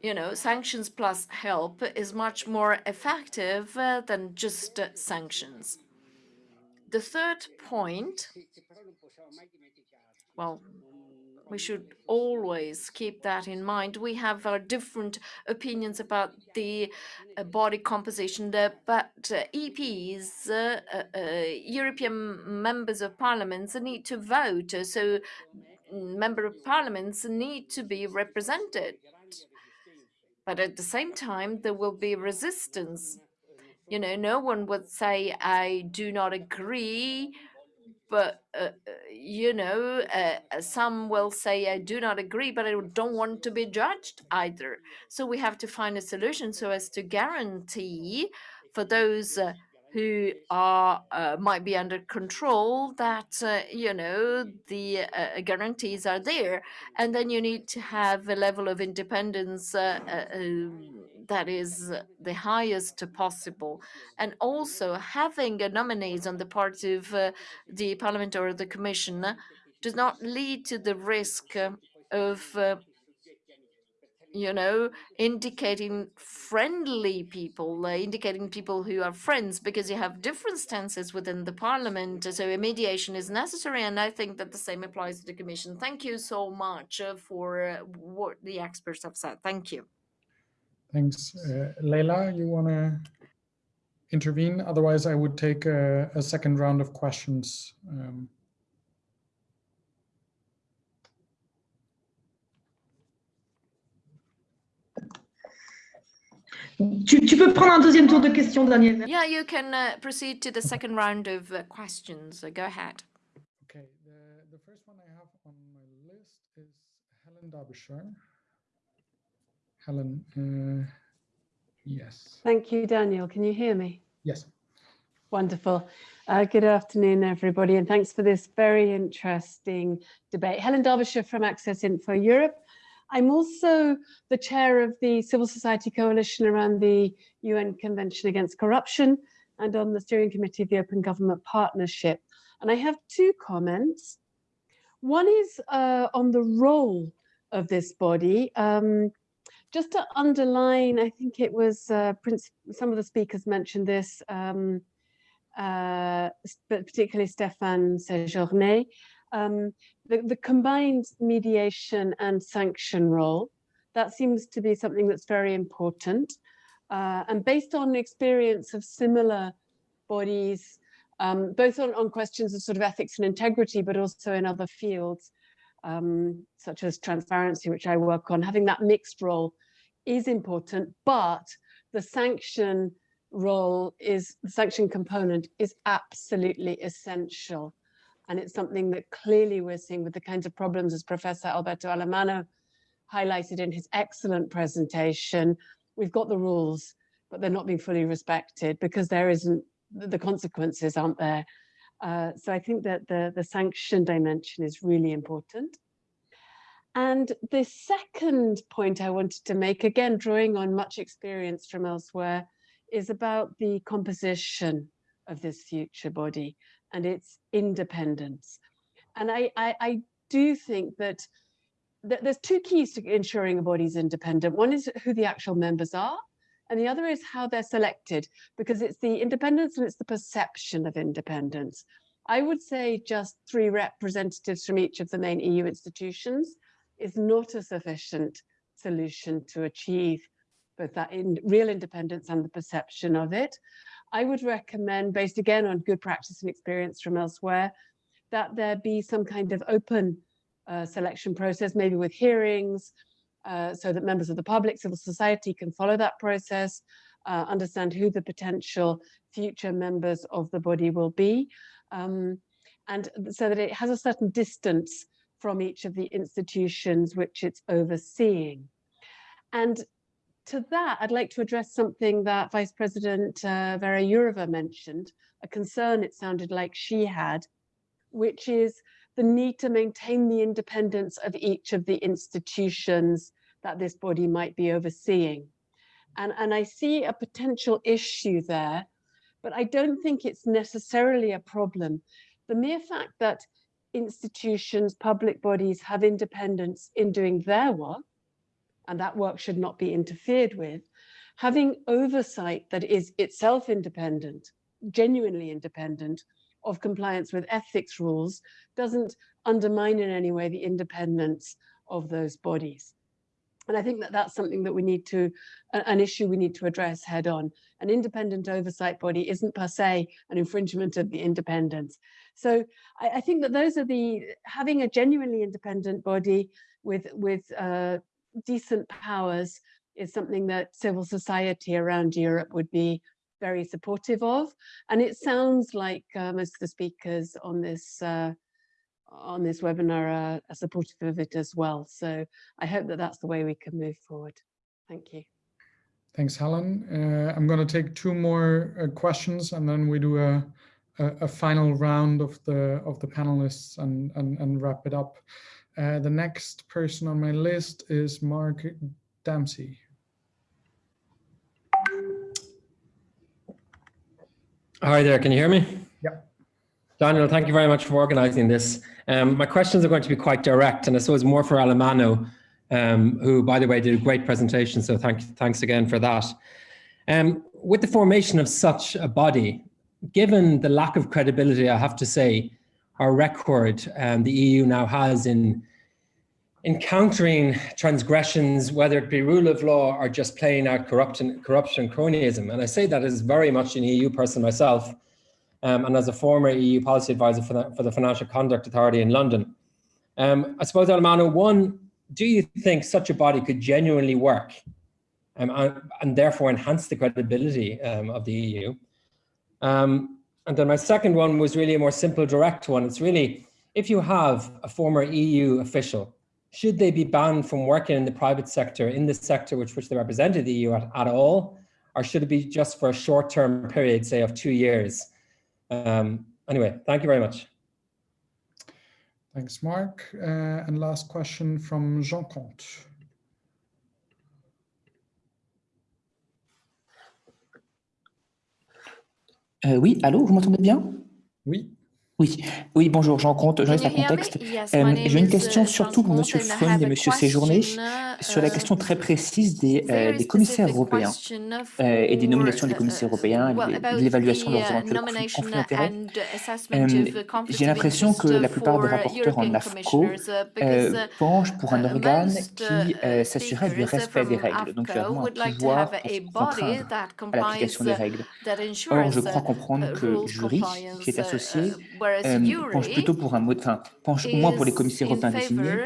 you know, sanctions plus help is much more effective than just sanctions. The third point, well, we should always keep that in mind. We have our different opinions about the uh, body composition, there, but uh, EPs, uh, uh, European members of parliaments need to vote. So member of parliaments need to be represented. But at the same time, there will be resistance you know, no one would say, I do not agree, but, uh, uh you know, uh, uh, some will say, I do not agree, but I don't want to be judged either. So we have to find a solution so as to guarantee for those uh, who are uh, might be under control that uh, you know the uh, guarantees are there. And then you need to have a level of independence uh, uh, um, that is the highest possible. And also having a nominees on the part of uh, the parliament or the commission does not lead to the risk of you know, indicating friendly people, uh, indicating people who are friends, because you have different stances within the parliament. So a mediation is necessary, and I think that the same applies to the commission. Thank you so much uh, for uh, what the experts have said. Thank you. Thanks. Uh, Leila, you want to intervene? Otherwise, I would take a, a second round of questions. Um, Tu, tu, peux prendre un deuxième tour de questions, Daniel. Yeah, you can uh, proceed to the second round of uh, questions. Uh, go ahead. Okay, the, the first one I have on my list is Helen Darbishire. Helen, uh, yes. Thank you, Daniel. Can you hear me? Yes. Wonderful. Uh, good afternoon, everybody, and thanks for this very interesting debate. Helen Darbishire from Access Info Europe. I'm also the chair of the Civil Society Coalition around the UN Convention Against Corruption and on the steering committee of the Open Government Partnership. And I have two comments. One is uh, on the role of this body. Um, just to underline, I think it was uh, Prince, some of the speakers mentioned this, um, uh, but particularly Stéphane Séjourné, um, the, the combined mediation and sanction role That seems to be something that's very important. Uh, and based on experience of similar bodies, um, both on, on questions of sort of ethics and integrity, but also in other fields, um, such as transparency, which I work on, having that mixed role is important, but the sanction role is, the sanction component is absolutely essential. And it's something that clearly we're seeing with the kinds of problems as Professor Alberto Alemanno highlighted in his excellent presentation. We've got the rules, but they're not being fully respected because there isn't, the consequences aren't there. Uh, so I think that the, the sanction dimension is really important. And the second point I wanted to make, again, drawing on much experience from elsewhere, is about the composition of this future body and its independence. And I, I, I do think that, there's two keys to ensuring a body's independent. One is who the actual members are, and the other is how they're selected, because it's the independence and it's the perception of independence. I would say just three representatives from each of the main EU institutions is not a sufficient solution to achieve both that in real independence and the perception of it. I would recommend, based again on good practice and experience from elsewhere, that there be some kind of open uh, selection process, maybe with hearings, uh, so that members of the public, civil society can follow that process, uh, understand who the potential future members of the body will be, um, and so that it has a certain distance from each of the institutions which it's overseeing. And to that, I'd like to address something that Vice President uh, Vera Jourova mentioned, a concern it sounded like she had, which is the need to maintain the independence of each of the institutions that this body might be overseeing. And, and I see a potential issue there, but I don't think it's necessarily a problem. The mere fact that institutions, public bodies have independence in doing their work, and that work should not be interfered with, having oversight that is itself independent, genuinely independent of compliance with ethics rules doesn't undermine in any way the independence of those bodies. And I think that that's something that we need to, an issue we need to address head on. An independent oversight body isn't per se an infringement of the independence. So I, I think that those are the, having a genuinely independent body with, with uh, decent powers is something that civil society around Europe would be very supportive of. And it sounds like uh, most of the speakers on this uh, on this webinar are, are supportive of it as well. So I hope that that's the way we can move forward. Thank you. Thanks, Helen. Uh, I'm going to take two more uh, questions and then we do a, a, a, final round of the of the panelists and, and, and wrap it up. Uh, the next person on my list is Mark Dempsey. Hi there, can you hear me? Yeah. Daniel, thank you very much for organizing this. Um, my questions are going to be quite direct, and I suppose more for Alemanno, um, who, by the way, did a great presentation, so thank, thanks again for that. Um, with the formation of such a body, given the lack of credibility, I have to say, our record um, the EU now has in encountering transgressions, whether it be rule of law or just playing out corruption, corruption cronyism. And I say that as very much an EU person myself, um, and as a former EU policy advisor for the, for the Financial Conduct Authority in London. Um, I suppose, Alemanno, one, do you think such a body could genuinely work um, and, and, therefore enhance the credibility um, of the EU? And then my second one was really a more simple, direct one. It's really, if you have a former EU official, should they be banned from working in the private sector, in the sector which, which they represented the EU at, at all? Or should it be just for a short-term period, say of two years? Um, anyway, thank you very much. Thanks, Mark. Uh, and last question from Jean Comte. Euh, oui, allô, vous m'entendez bien? Oui. Oui, oui, bonjour, Jean Comte, journaliste à contexte. Euh, J'ai une question surtout pour M. Freund et M. Séjourné sur la question très précise des, euh, des commissaires européens euh, et des nominations des commissaires européens, de l'évaluation de leurs éventuels conflits d'intérêts. J'ai l'impression que la plupart des rapporteurs en AFCO penchent pour un organe qui s'assurerait du respect des règles, donc vraiment un pouvoir pour contraindre à l'application des règles. Or, je crois comprendre que le jury qui est associé euh, penche plutôt pour un mode, enfin, penche au moins pour les commissaires européens désignés,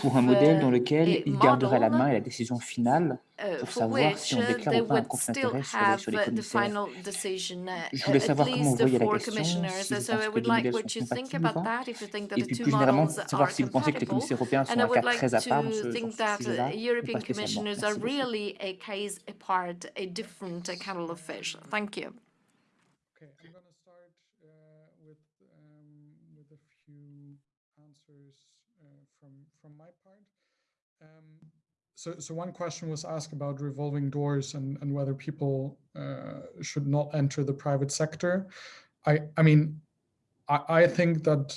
pour un modèle dans lequel il garderait la main et la décision finale pour savoir si on déclare ou pas un conflit d'intérêt sur, les, sur les commissaires. Je voulais savoir comment vous voyez la question, si vous pensez que les modèles sont compatibles et puis plus généralement, savoir si vous pensez que les commissaires européens sont un cas très à part dans ce, dans ce sujet-là, ou pas spécialement. Merci beaucoup. So, so one question was asked about revolving doors and, and whether people uh, should not enter the private sector. I, I mean, I, I think that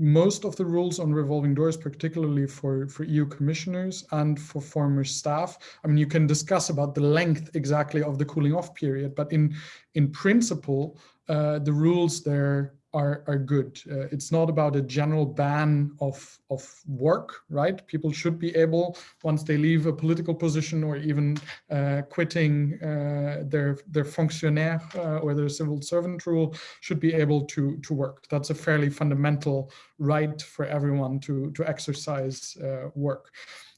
most of the rules on revolving doors, particularly for, for EU commissioners and for former staff, I mean, you can discuss about the length exactly of the cooling off period, but in, in principle, uh, the rules there are, are good. Uh, it's not about a general ban of, of work, right? People should be able, once they leave a political position or even uh, quitting uh, their, their fonctionnaire uh, or their civil servant rule, should be able to, to work. That's a fairly fundamental right for everyone to, to exercise uh, work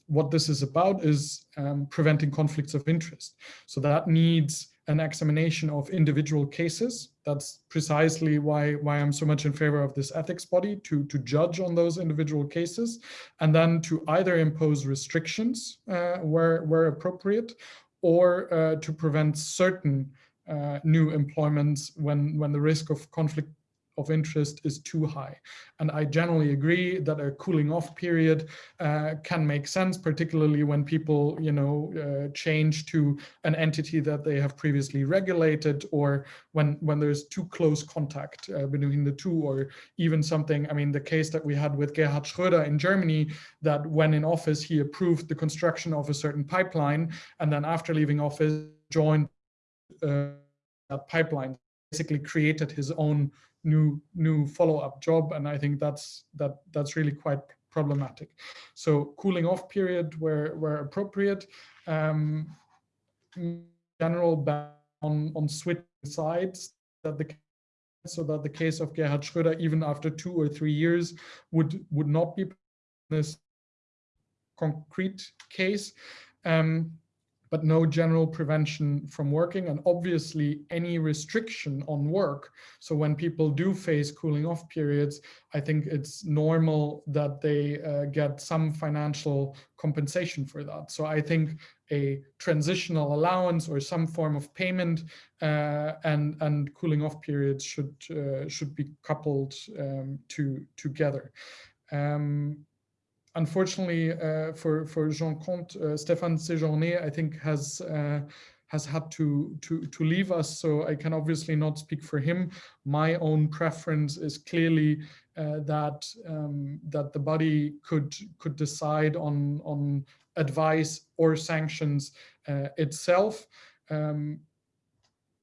what this is about is um, preventing conflicts of interest. So that needs an examination of individual cases. That's precisely why, why I'm so much in favor of this ethics body to, to judge on those individual cases and then to either impose restrictions uh, where, where appropriate or uh, to prevent certain uh, new employments when, when the risk of conflict of interest is too high. And I generally agree that a cooling off period uh, can make sense, particularly when people, you know, uh, change to an entity that they have previously regulated or when, when there's too close contact uh, between the two or even something, I mean, the case that we had with Gerhard Schröder in Germany, that when in office, he approved the construction of a certain pipeline and then after leaving office, joined uh, that pipeline, basically created his own new new follow-up job and i think that's that that's really quite problematic. So cooling off period where where appropriate um general ban on on switching sides that the so that the case of Gerhard Schröder even after two or three years would would not be this concrete case. Um but no general prevention from working and obviously any restriction on work. So when people do face cooling off periods, I think it's normal that they uh, get some financial compensation for that. So I think a transitional allowance or some form of payment uh, and and cooling off periods should uh, should be coupled um, to together. Um, unfortunately uh, for for Jean Comte, uh, Stéphane Séjourné, I think has uh, has had to to to leave us, so I can obviously not speak for him. My own preference is clearly uh, that um, that the body could could decide on on advice or sanctions uh, itself. Um,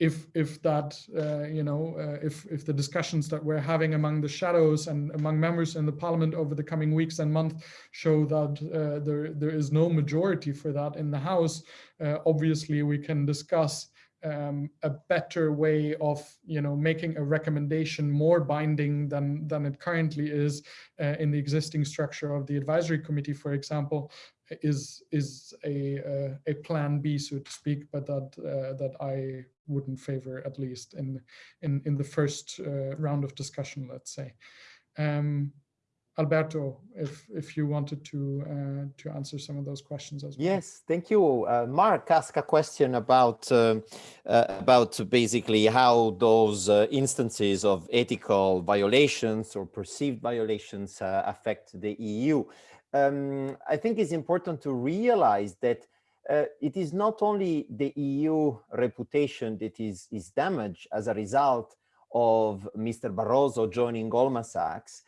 if if that uh, you know uh, if if the discussions that we're having among the shadows and among members in the parliament over the coming weeks and months show that uh, there there is no majority for that in the house uh, obviously we can discuss um, a better way of you know making a recommendation more binding than than it currently is uh, in the existing structure of the advisory committee for example is is a uh, a plan B so to speak but that that I wouldn't favor at least in in in the first uh, round of discussion let's say um, Alberto, if if you wanted to uh, to answer some of those questions as well. Yes, thank you. Uh, Mark asked a question about uh, uh about basically how those uh, instances of ethical violations or perceived violations uh, affect the EU. Um, I think it's important to realize that uh, it is not only the EU reputation that is, is damaged as a result of Mr. Barroso joining Goldman Sachs,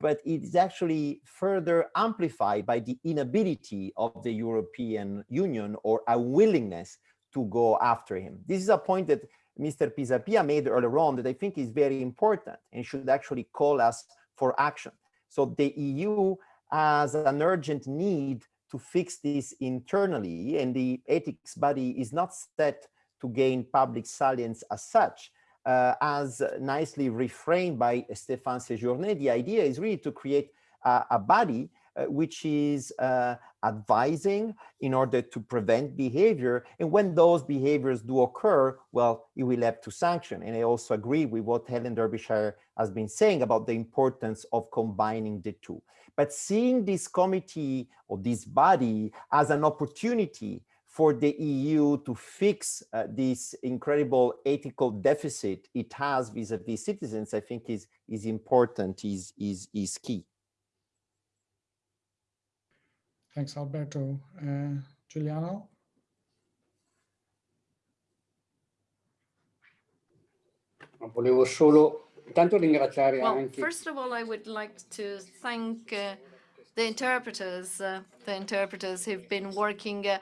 but it is actually further amplified by the inability of the European Union or a willingness to go after him. This is a point that Mr. Pisapia made earlier on that I think is very important and should actually call us for action. So the EU has an urgent need to fix this internally and the ethics body is not set to gain public salience as such. Uh, as nicely reframed by Stéphane Séjourné, the idea is really to create a, a body which is uh, advising in order to prevent behavior. And when those behaviors do occur, well, you will have to sanction. And I also agree with what Helen Darbishire has been saying about the importance of combining the two. But seeing this committee or this body as an opportunity for the EU to fix uh, this incredible ethical deficit it has vis-a-vis -vis citizens, I think is, is important, is, is, is key. Thanks, Alberto. Uh, Giuliano? Volevo solo intanto ringraziare well, anche... First of all, I would like to thank uh, the interpreters, uh, the interpreters who've been working uh,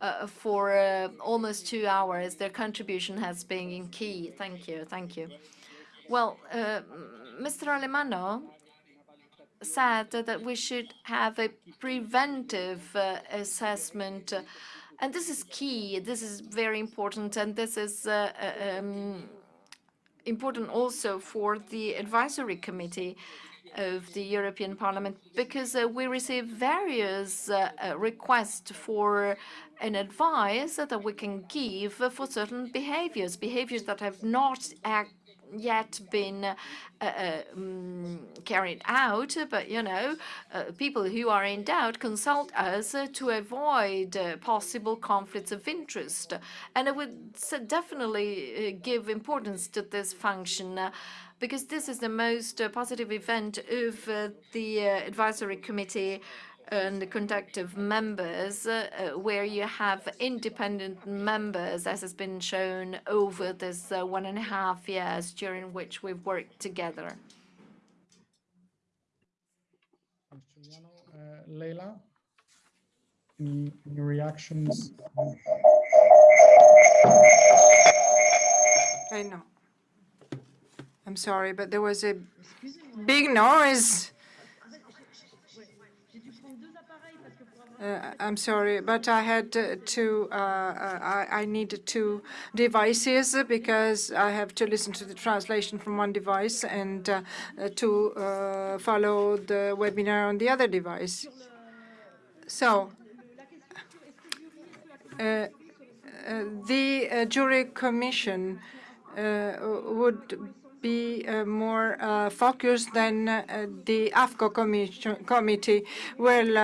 uh for uh, almost two hours. Their contribution has been key. Thank you, thank you. Well, Mr. Alemanno said that we should have a preventive uh, assessment. And this is key. This is very important. And this is uh, uh, um, important also for the advisory committee of the European Parliament because uh, we receive various uh, uh, requests for an advice that we can give for certain behaviors, behaviors that have not act yet been uh, uh, um, carried out, but you know, uh, people who are in doubt consult us to avoid possible conflicts of interest. And I would definitely give importance to this function because this is the most positive event of the advisory committee and the conduct of members, uh, where you have independent members, as has been shown over this uh, one and a half years during which we've worked together. Uh, Leila, any, any reactions? I know. I'm sorry, but there was a big noise. Uh, I'm sorry, but I had to, uh, I, I needed two devices because I have to listen to the translation from one device and uh, to uh, follow the webinar on the other device. So, uh, uh, the JURI commission would be uh, more uh, focused than uh, the AFCO committee. Well,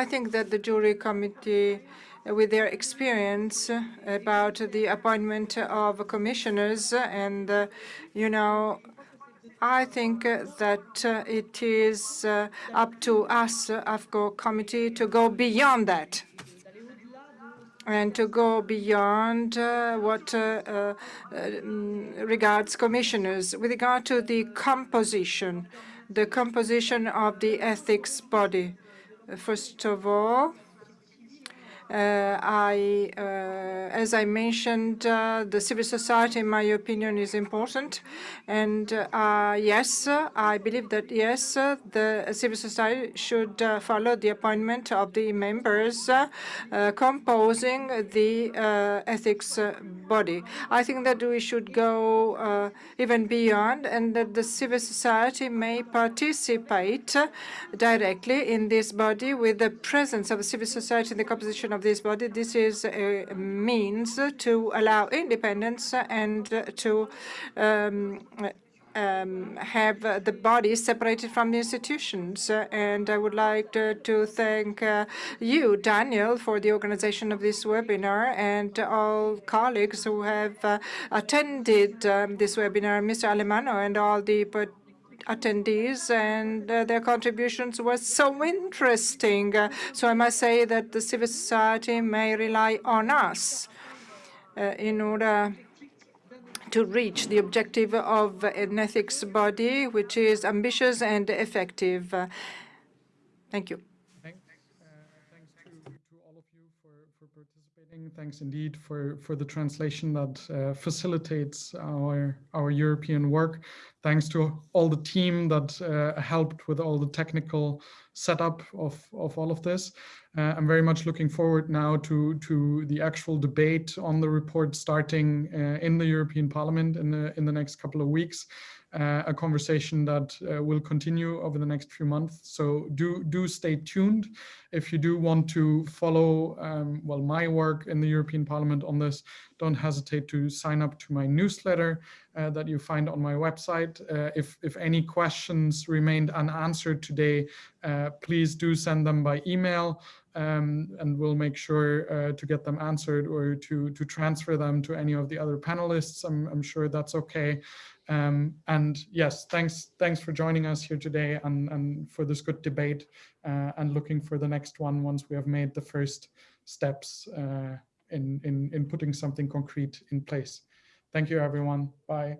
I think that the JURI committee with their experience about the appointment of commissioners and, you know, I think that it is up to us, AFCO committee, to go beyond that and to go beyond uh, what uh, uh, regards commissioners. With regard to the composition, the composition of the ethics body, first of all, uh, Uh, I, uh, as I mentioned, uh, the civil society, in my opinion, is important. And uh, yes, I believe that, yes, the civil society should uh, follow the appointment of the members composing the ethics body. I think that we should go even beyond and that the civil society may participate directly in this body with the presence of civil society in the composition of this body. This is a means to allow independence and to um, um, have the body separated from the institutions. And I would like to, to thank uh, you, Daniel, for the organization of this webinar and all colleagues who have uh, attended um, this webinar, Mr. Alemanno and all the attendees, and uh, their contributions were so interesting. Uh, so I must say that the civil society may rely on us uh, in order to reach the objective of an ethics body which is ambitious and effective. Thank you. Thanks thanks to, all of you for, participating. Thanks indeed for, for the translation that uh, facilitates our, our European work. Thanks to all the team that uh, helped with all the technical setup of, of all of this. Uh, I'm very much looking forward now to, to the actual debate on the report starting uh, in the European Parliament in the, in the next couple of weeks. Uh, a conversation that uh, will continue over the next few months. So do do stay tuned. If you do want to follow, um, well, my work in the European Parliament on this, don't hesitate to sign up to my newsletter uh, that you find on my website. Uh, if, if any questions remained unanswered today, uh, please do send them by email. Um, and we'll make sure uh, to get them answered or to, to transfer them to any of the other panelists. I'm, I'm sure that's okay. Um, and yes, thanks thanks for joining us here today and, and for this good debate uh, and looking for the next one once we have made the first steps uh, in, in, in putting something concrete in place. Thank you, everyone. Bye.